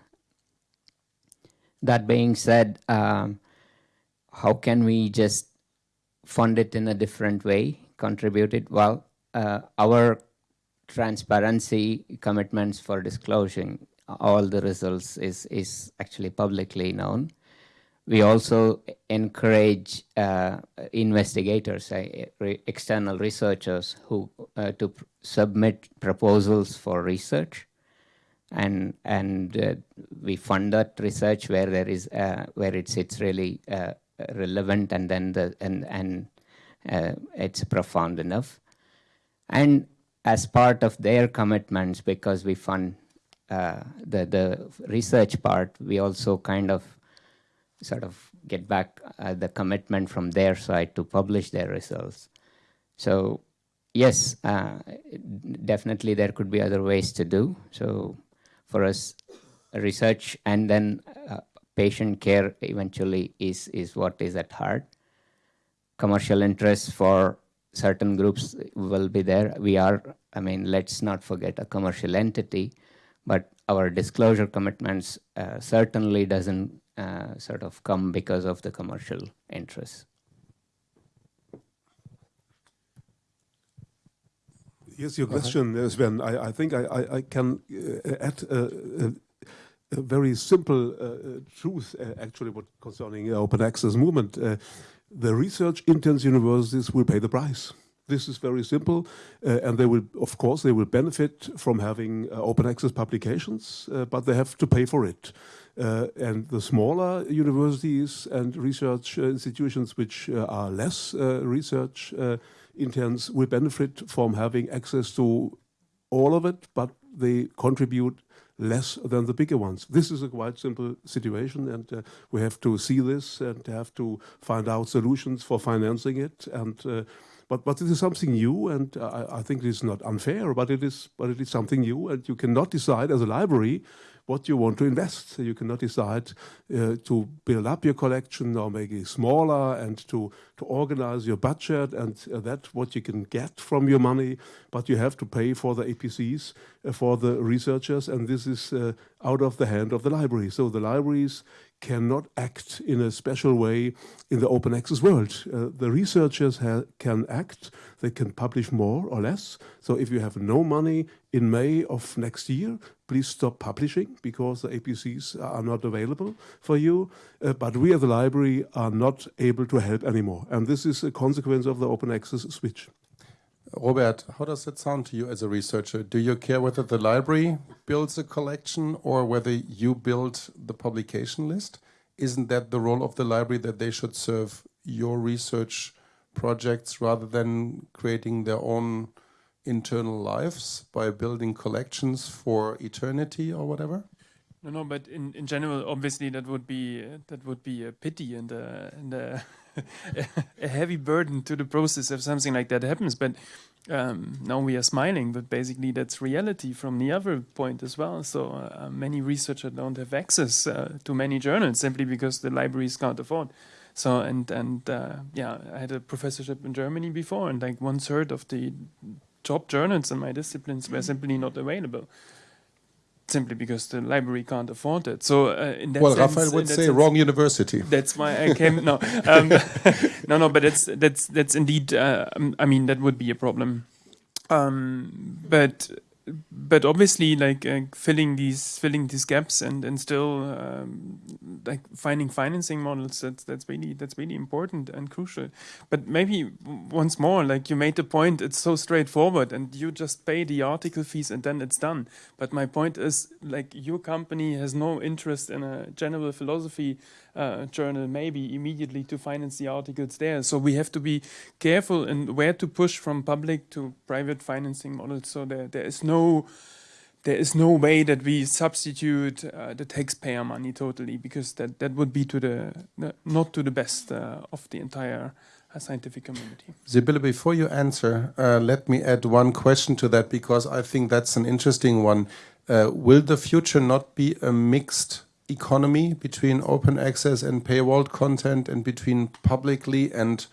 That being said, um, how can we just fund it in a different way, contribute it? Well, uh, our transparency commitments for disclosing all the results is, is actually publicly known. We also encourage uh, investigators, uh, re external researchers who uh, to pr submit proposals for research, and and uh, we fund that research where there is uh, where it's it's really uh, relevant, and then the and and it's profound enough, and as part of their commitments, because we fund the the research part, we also kind of sort of get back uh, the commitment from their side to publish their results. So yes, uh, definitely there could be other ways to do. So for us, research and then uh, patient care eventually is, is what is at heart. Commercial interests for certain groups will be there. We are, I mean, let's not forget a commercial entity, but our disclosure commitments uh, certainly doesn't uh, sort of come because of the commercial interests. Yes, your question, uh, Sven. I, I think I, I, I can uh, add a, a, a, very simple uh, truth, uh, actually, what concerning open access movement. Uh, the research-intense universities will pay the price. This is very simple, uh, and they will, of course, they will benefit from having open access publications, but they have to pay for it. Uh, and the smaller universities and research uh, institutions which uh, are less research intense will benefit from having access to all of it, but they contribute less than the bigger ones. This is a quite simple situation, and uh, we have to see this and have to find out solutions for financing it. And uh, but but it is something new, and I, I think it is not unfair, but it is but it is something new, and you cannot decide as a library what you want to invest. You cannot decide uh, to build up your collection or make it smaller and to, to organize your budget and uh, that's what you can get from your money, but you have to pay for the APCs, uh, for the researchers, and this is uh, out of the hand of the library. So the libraries cannot act in a special way in the open access world. Uh, the researchers can act, they can publish more or less. So if you have no money in May of next year, please stop publishing because the APCs are not available for you. Uh, but we at the library are not able to help anymore. And this is a consequence of the open access switch. Robert, how does that sound to you as a researcher? Do you care whether the library builds a collection or whether you build the publication list? Isn't that the role of the library that they should serve your research projects rather than creating their own internal lives by building collections for eternity or whatever? No, no, but in, in general, obviously, that would be uh, that would be a pity and a, and a heavy burden to the process if something like that happens. But um, now we are smiling, but basically that's reality from the other point as well. So uh, many researchers don't have access uh, to many journals simply because the libraries can't afford. So and and uh, yeah, I had a professorship in Germany before, and like one third of the top journals in my disciplines were simply not available simply because the library can't afford it. So uh, in that well, sense, Rafael would say sense, wrong university. That's why I came. no, um, no, no, but that's that's that's indeed. Uh, I mean, that would be a problem. Um, but but obviously like uh, filling these filling these gaps and and still um, like finding financing models that's that's really that's really important and crucial. But maybe once more like you made the point it's so straightforward and you just pay the article fees and then it's done. But my point is like your company has no interest in a general philosophy uh, journal maybe immediately to finance the articles there. So we have to be careful in where to push from public to private financing models. So there, there is no there is no way that we substitute uh, the taxpayer money totally because that, that would be to the, not to the best uh, of the entire uh, scientific community. Sibylle, before you answer, uh, let me add one question to that because I think that's an interesting one. Uh, will the future not be a mixed economy between open access and paywalled content and between publicly and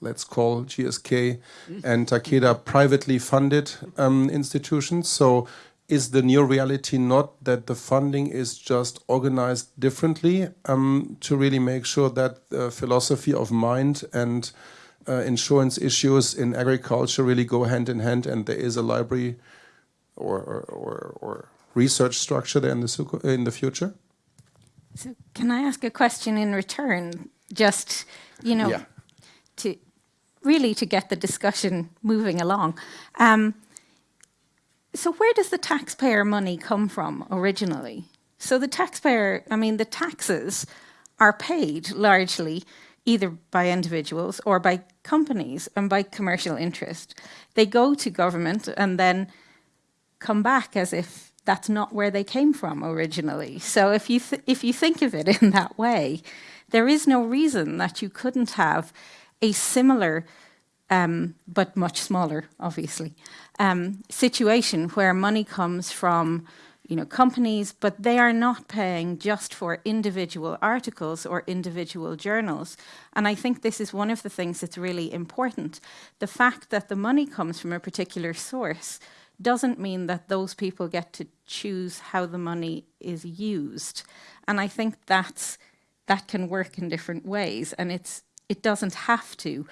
let's call GSK and Takeda privately funded um, institutions. So is the new reality not that the funding is just organized differently um, to really make sure that the philosophy of mind and uh, insurance issues in agriculture really go hand in hand and there is a library or, or, or, or research structure there in the, in the future? So can I ask a question in return? Just, you know, yeah. to really to get the discussion moving along. Um, so where does the taxpayer money come from originally? So the taxpayer, I mean, the taxes are paid largely either by individuals or by companies and by commercial interest. They go to government and then come back as if that's not where they came from originally. So if you if you think of it in that way, there is no reason that you couldn't have a similar, um, but much smaller, obviously, um, situation where money comes from you know, companies, but they are not paying just for individual articles or individual journals. And I think this is one of the things that's really important. The fact that the money comes from a particular source doesn't mean that those people get to choose how the money is used. And I think that's that can work in different ways and it's it doesn't have to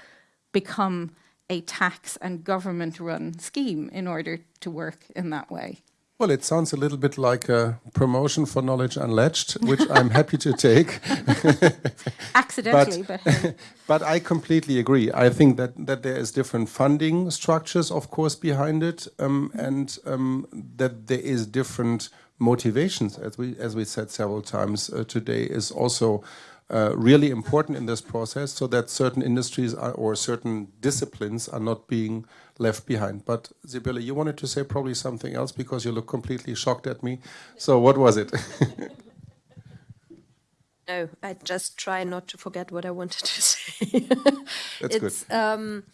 become a tax and government run scheme in order to work in that way. Well, it sounds a little bit like a promotion for Knowledge Unlatched, which I'm happy to take. Accidentally, but, but, but, I completely agree. I think that, that there is different funding structures, of course, behind it, um, and um, that there is different motivations, as we as we said several times uh, today, is also uh, really important in this process, so that certain industries are, or certain disciplines are not being left behind. But Sibylle, you wanted to say probably something else because you look completely shocked at me. So what was it? no, I just try not to forget what I wanted to say. That's it's, good. Um,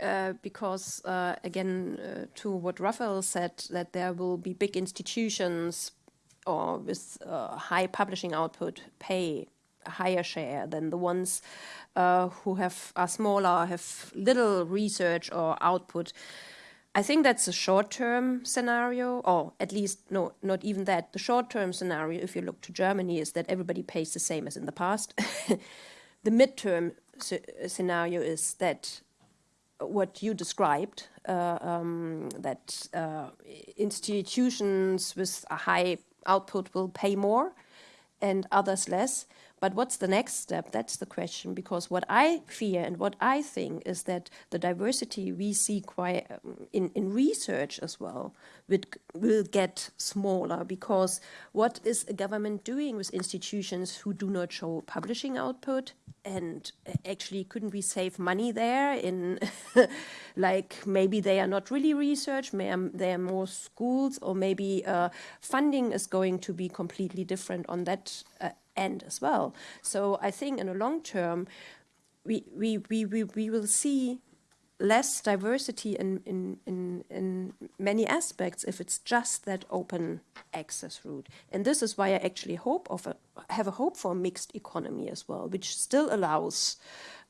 uh, because uh, again, uh, to what Rafael said, that there will be big institutions or with uh, high publishing output pay a higher share than the ones uh, who have are smaller, have little research or output. I think that's a short-term scenario, or at least no, not even that. The short-term scenario, if you look to Germany, is that everybody pays the same as in the past. the midterm scenario is that what you described, uh, um, that uh, institutions with a high output will pay more and others less. But what's the next step? That's the question. Because what I fear and what I think is that the diversity we see quite um, in, in research as well will, will get smaller. Because what is a government doing with institutions who do not show publishing output? And actually, couldn't we save money there? In like maybe they are not really research, they are more schools, or maybe uh, funding is going to be completely different on that uh, end as well. So I think in the long term, we, we, we, we, we will see less diversity in, in, in, in many aspects if it's just that open access route. And this is why I actually hope of a, have a hope for a mixed economy as well, which still allows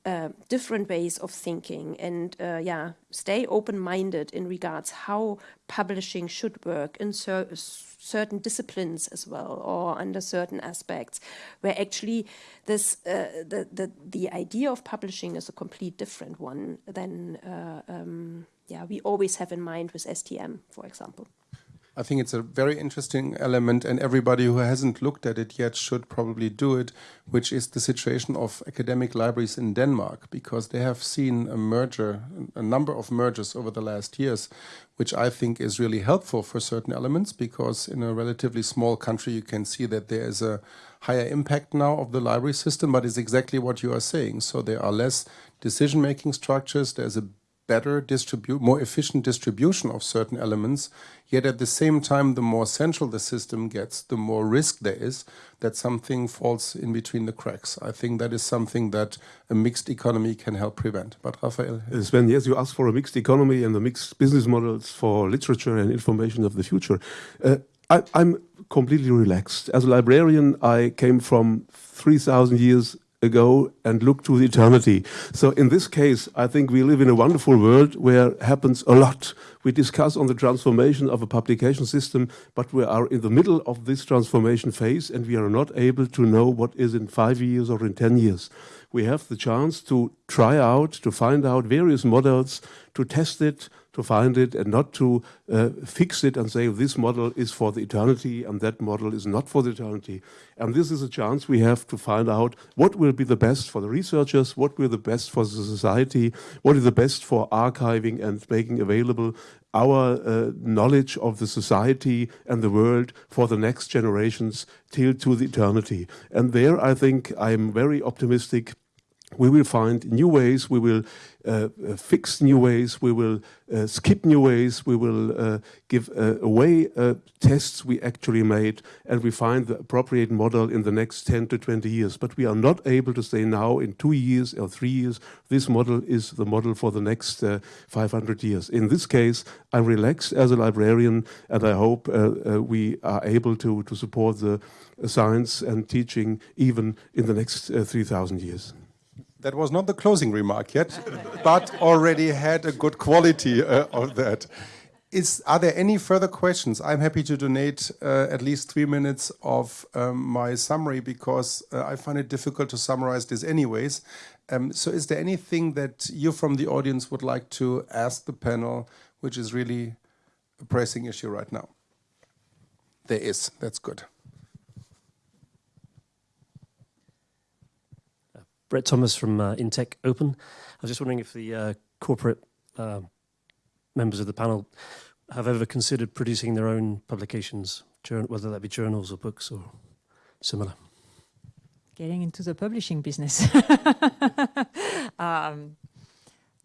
uh, different ways of thinking and uh, yeah, stay open-minded in regards how publishing should work in cer certain disciplines as well or under certain aspects where actually this uh, the, the the idea of publishing is a complete different one than uh, um, yeah we always have in mind with STM for example. I think it's a very interesting element, and everybody who hasn't looked at it yet should probably do it, which is the situation of academic libraries in Denmark, because they have seen a merger, a number of mergers over the last years, which I think is really helpful for certain elements, because in a relatively small country, you can see that there is a higher impact now of the library system, but it's exactly what you are saying. So there are less decision-making structures, there's a better distribute, more efficient distribution of certain elements. Yet at the same time, the more central the system gets, the more risk there is that something falls in between the cracks. I think that is something that a mixed economy can help prevent. But Rafael? Uh, Sven, yes, you asked for a mixed economy and the mixed business models for literature and information of the future. Uh, I, I'm completely relaxed. As a librarian, I came from 3,000 years ago and look to the eternity. So in this case, I think we live in a wonderful world where happens a lot. We discuss on the transformation of a publication system, but we are in the middle of this transformation phase and we are not able to know what is in five years or in 10 years. We have the chance to try out, to find out various models, to test it, to find it and not to uh, fix it and say this model is for the eternity and that model is not for the eternity. And this is a chance we have to find out what will be the best for the researchers, what will be the best for the society, what is the best for archiving and making available our uh, knowledge of the society and the world for the next generations till to the eternity. And there I think I'm very optimistic we will find new ways, we will uh, uh, fix new ways, we will uh, skip new ways, we will uh, give uh, away tests we actually made, and we find the appropriate model in the next 10 to 20 years. But we are not able to say now in two years or three years, this model is the model for the next 500 years. In this case, I'm relaxed as a librarian, and I hope we are able to, to support the science and teaching even in the next 3,000 years. That was not the closing remark yet, but already had a good quality uh, of that. Is, are there any further questions? I'm happy to donate uh, at least three minutes of um, my summary because uh, I find it difficult to summarize this anyways. Um, so is there anything that you from the audience would like to ask the panel, which is really a pressing issue right now? There is, that's good. Brett Thomas from uh, Intech Open. I was just wondering if the uh, corporate uh, members of the panel have ever considered producing their own publications, whether that be journals or books or similar. Getting into the publishing business. um,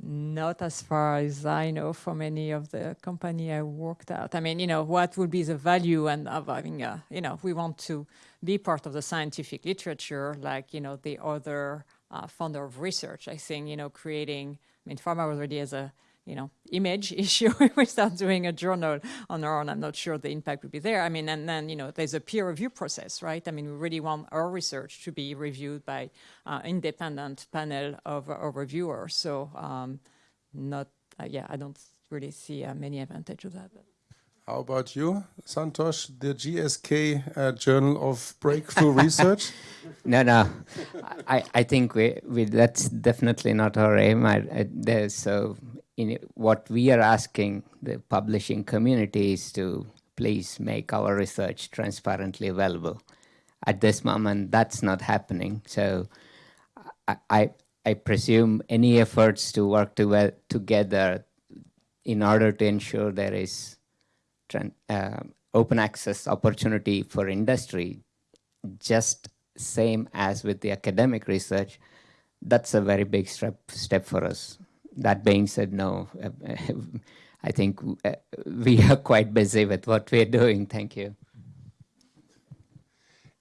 not as far as I know from any of the company I worked at. I mean, you know, what would be the value and of having a, you know, we want to be part of the scientific literature, like, you know, the other uh, founder of research. I think, you know, creating, I mean, pharma already has a, you know, image issue. if we start doing a journal on our own, I'm not sure the impact would be there. I mean, and then, you know, there's a peer review process, right? I mean, we really want our research to be reviewed by uh, independent panel of, of reviewers. So um, not, uh, yeah, I don't really see uh, many advantage of that. But. How about you, Santosh, the GSK uh, Journal of Breakthrough Research? No, no. I, I think we, we, that's definitely not our aim. I, I, so in what we are asking the publishing community is to please make our research transparently available. at this moment, that's not happening. So I, I, I presume any efforts to work to, together in order to ensure there is uh, open access opportunity for industry, just same as with the academic research, that's a very big step, step for us. That being said, no, I think uh, we are quite busy with what we're doing. Thank you.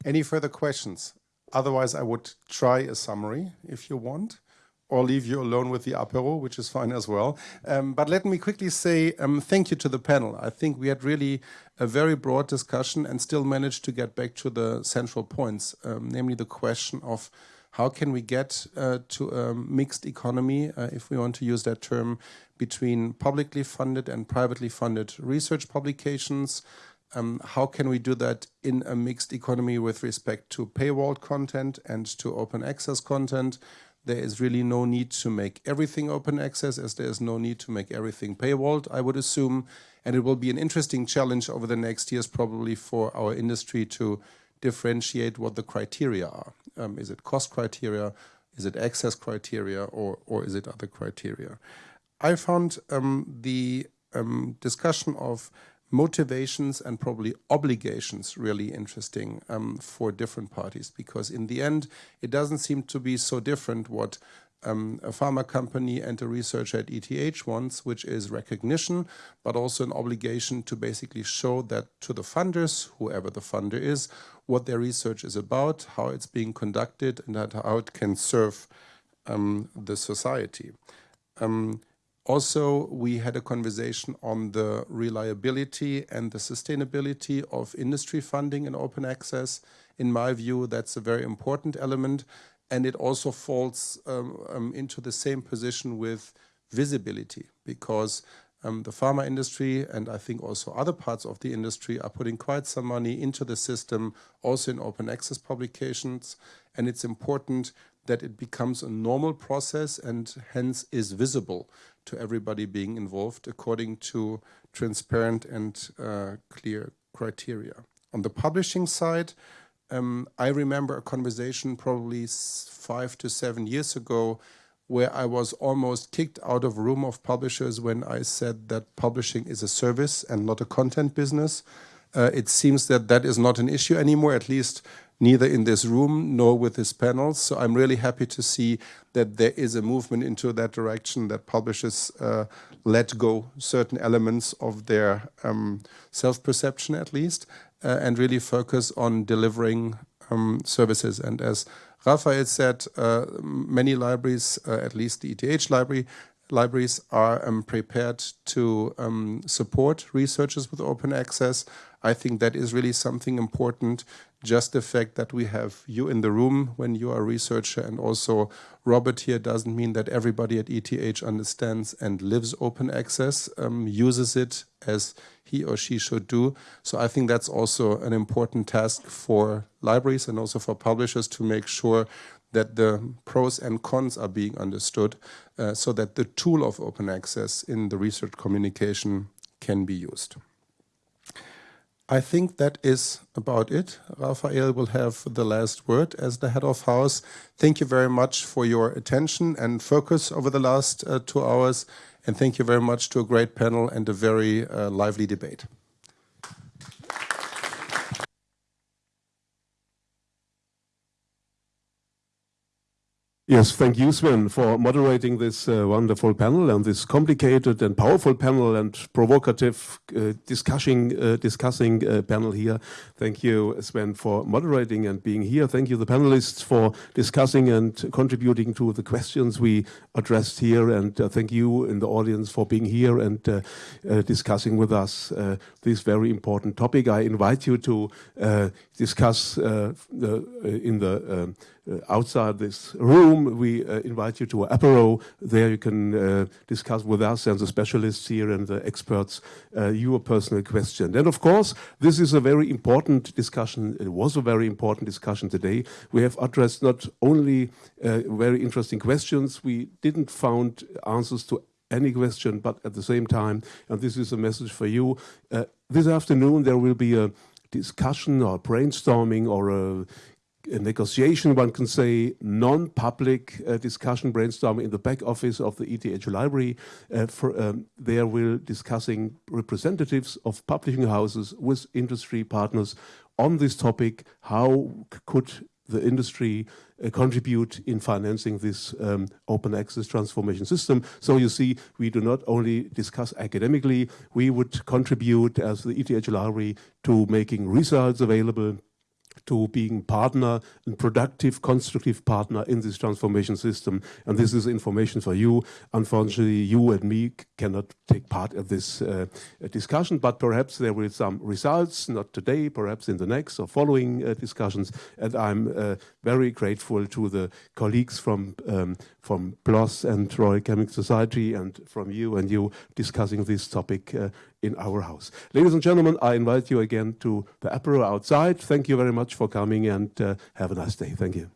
Any further questions? Otherwise, I would try a summary if you want, or leave you alone with the apero, which is fine as well. Um, but let me quickly say um, thank you to the panel. I think we had really a very broad discussion and still managed to get back to the central points, um, namely the question of how can we get uh, to a mixed economy, uh, if we want to use that term, between publicly funded and privately funded research publications, um, how can we do that in a mixed economy with respect to paywalled content and to open access content? There is really no need to make everything open access as there is no need to make everything paywalled, I would assume. And it will be an interesting challenge over the next years probably for our industry to differentiate what the criteria are. Um, is it cost criteria? Is it access criteria? Or, or is it other criteria? I found um, the um, discussion of motivations and probably obligations really interesting um, for different parties because in the end it doesn't seem to be so different what um, a pharma company and a researcher at ETH wants, which is recognition, but also an obligation to basically show that to the funders, whoever the funder is, what their research is about, how it's being conducted, and how it can serve um, the society. Um, also, we had a conversation on the reliability and the sustainability of industry funding and open access. In my view, that's a very important element. And it also falls um, um, into the same position with visibility because um, the pharma industry and I think also other parts of the industry are putting quite some money into the system, also in open access publications. And it's important that it becomes a normal process and hence is visible to everybody being involved according to transparent and uh, clear criteria. On the publishing side, um, I remember a conversation probably five to seven years ago where I was almost kicked out of room of publishers when I said that publishing is a service and not a content business. Uh, it seems that that is not an issue anymore, at least neither in this room nor with this panel. So I'm really happy to see that there is a movement into that direction, that publishers uh, let go certain elements of their um, self-perception at least, uh, and really focus on delivering um, services. And as Rafael said, uh, many libraries, uh, at least the ETH library, libraries are um, prepared to um, support researchers with open access. I think that is really something important just the fact that we have you in the room when you are a researcher and also Robert here doesn't mean that everybody at ETH understands and lives open access, um, uses it as he or she should do. So I think that's also an important task for libraries and also for publishers to make sure that the pros and cons are being understood uh, so that the tool of open access in the research communication can be used. I think that is about it. Rafael will have the last word as the head of house. Thank you very much for your attention and focus over the last uh, two hours. And thank you very much to a great panel and a very uh, lively debate. Yes, thank you, Sven, for moderating this uh, wonderful panel and this complicated and powerful panel and provocative uh, discussing, uh, discussing uh, panel here. Thank you, Sven, for moderating and being here. Thank you, the panelists, for discussing and contributing to the questions we addressed here. And uh, thank you in the audience for being here and uh, discussing with us this very important topic. I invite you to discuss in the uh, outside this room, we uh, invite you to an apero. There you can uh, discuss with us and the specialists here and the experts your personal question. And of course, this is a very important discussion. It was a very important discussion today. We have addressed not only very interesting questions, we didn't found answers to any question, but at the same time, and this is a message for you, uh, this afternoon there will be a discussion or brainstorming or a, a negotiation, one can say, non-public uh, discussion brainstorming in the back office of the ETH library. Uh, for, um, there we're discussing representatives of publishing houses with industry partners on this topic. How could the industry uh, contribute in financing this um, open access transformation system. So you see, we do not only discuss academically, we would contribute as the ETH library to making results available to being partner and productive, constructive partner in this transformation system. And this is information for you. Unfortunately, you and me cannot take part in this uh, discussion, but perhaps there will some results, not today, perhaps in the next or following uh, discussions. And I'm uh, very grateful to the colleagues from, um, from PLOS and Royal Chemical Society and from you and you discussing this topic uh, in our house. Ladies and gentlemen, I invite you again to the apero outside. Thank you very much for coming and uh, have a nice day. Thank you.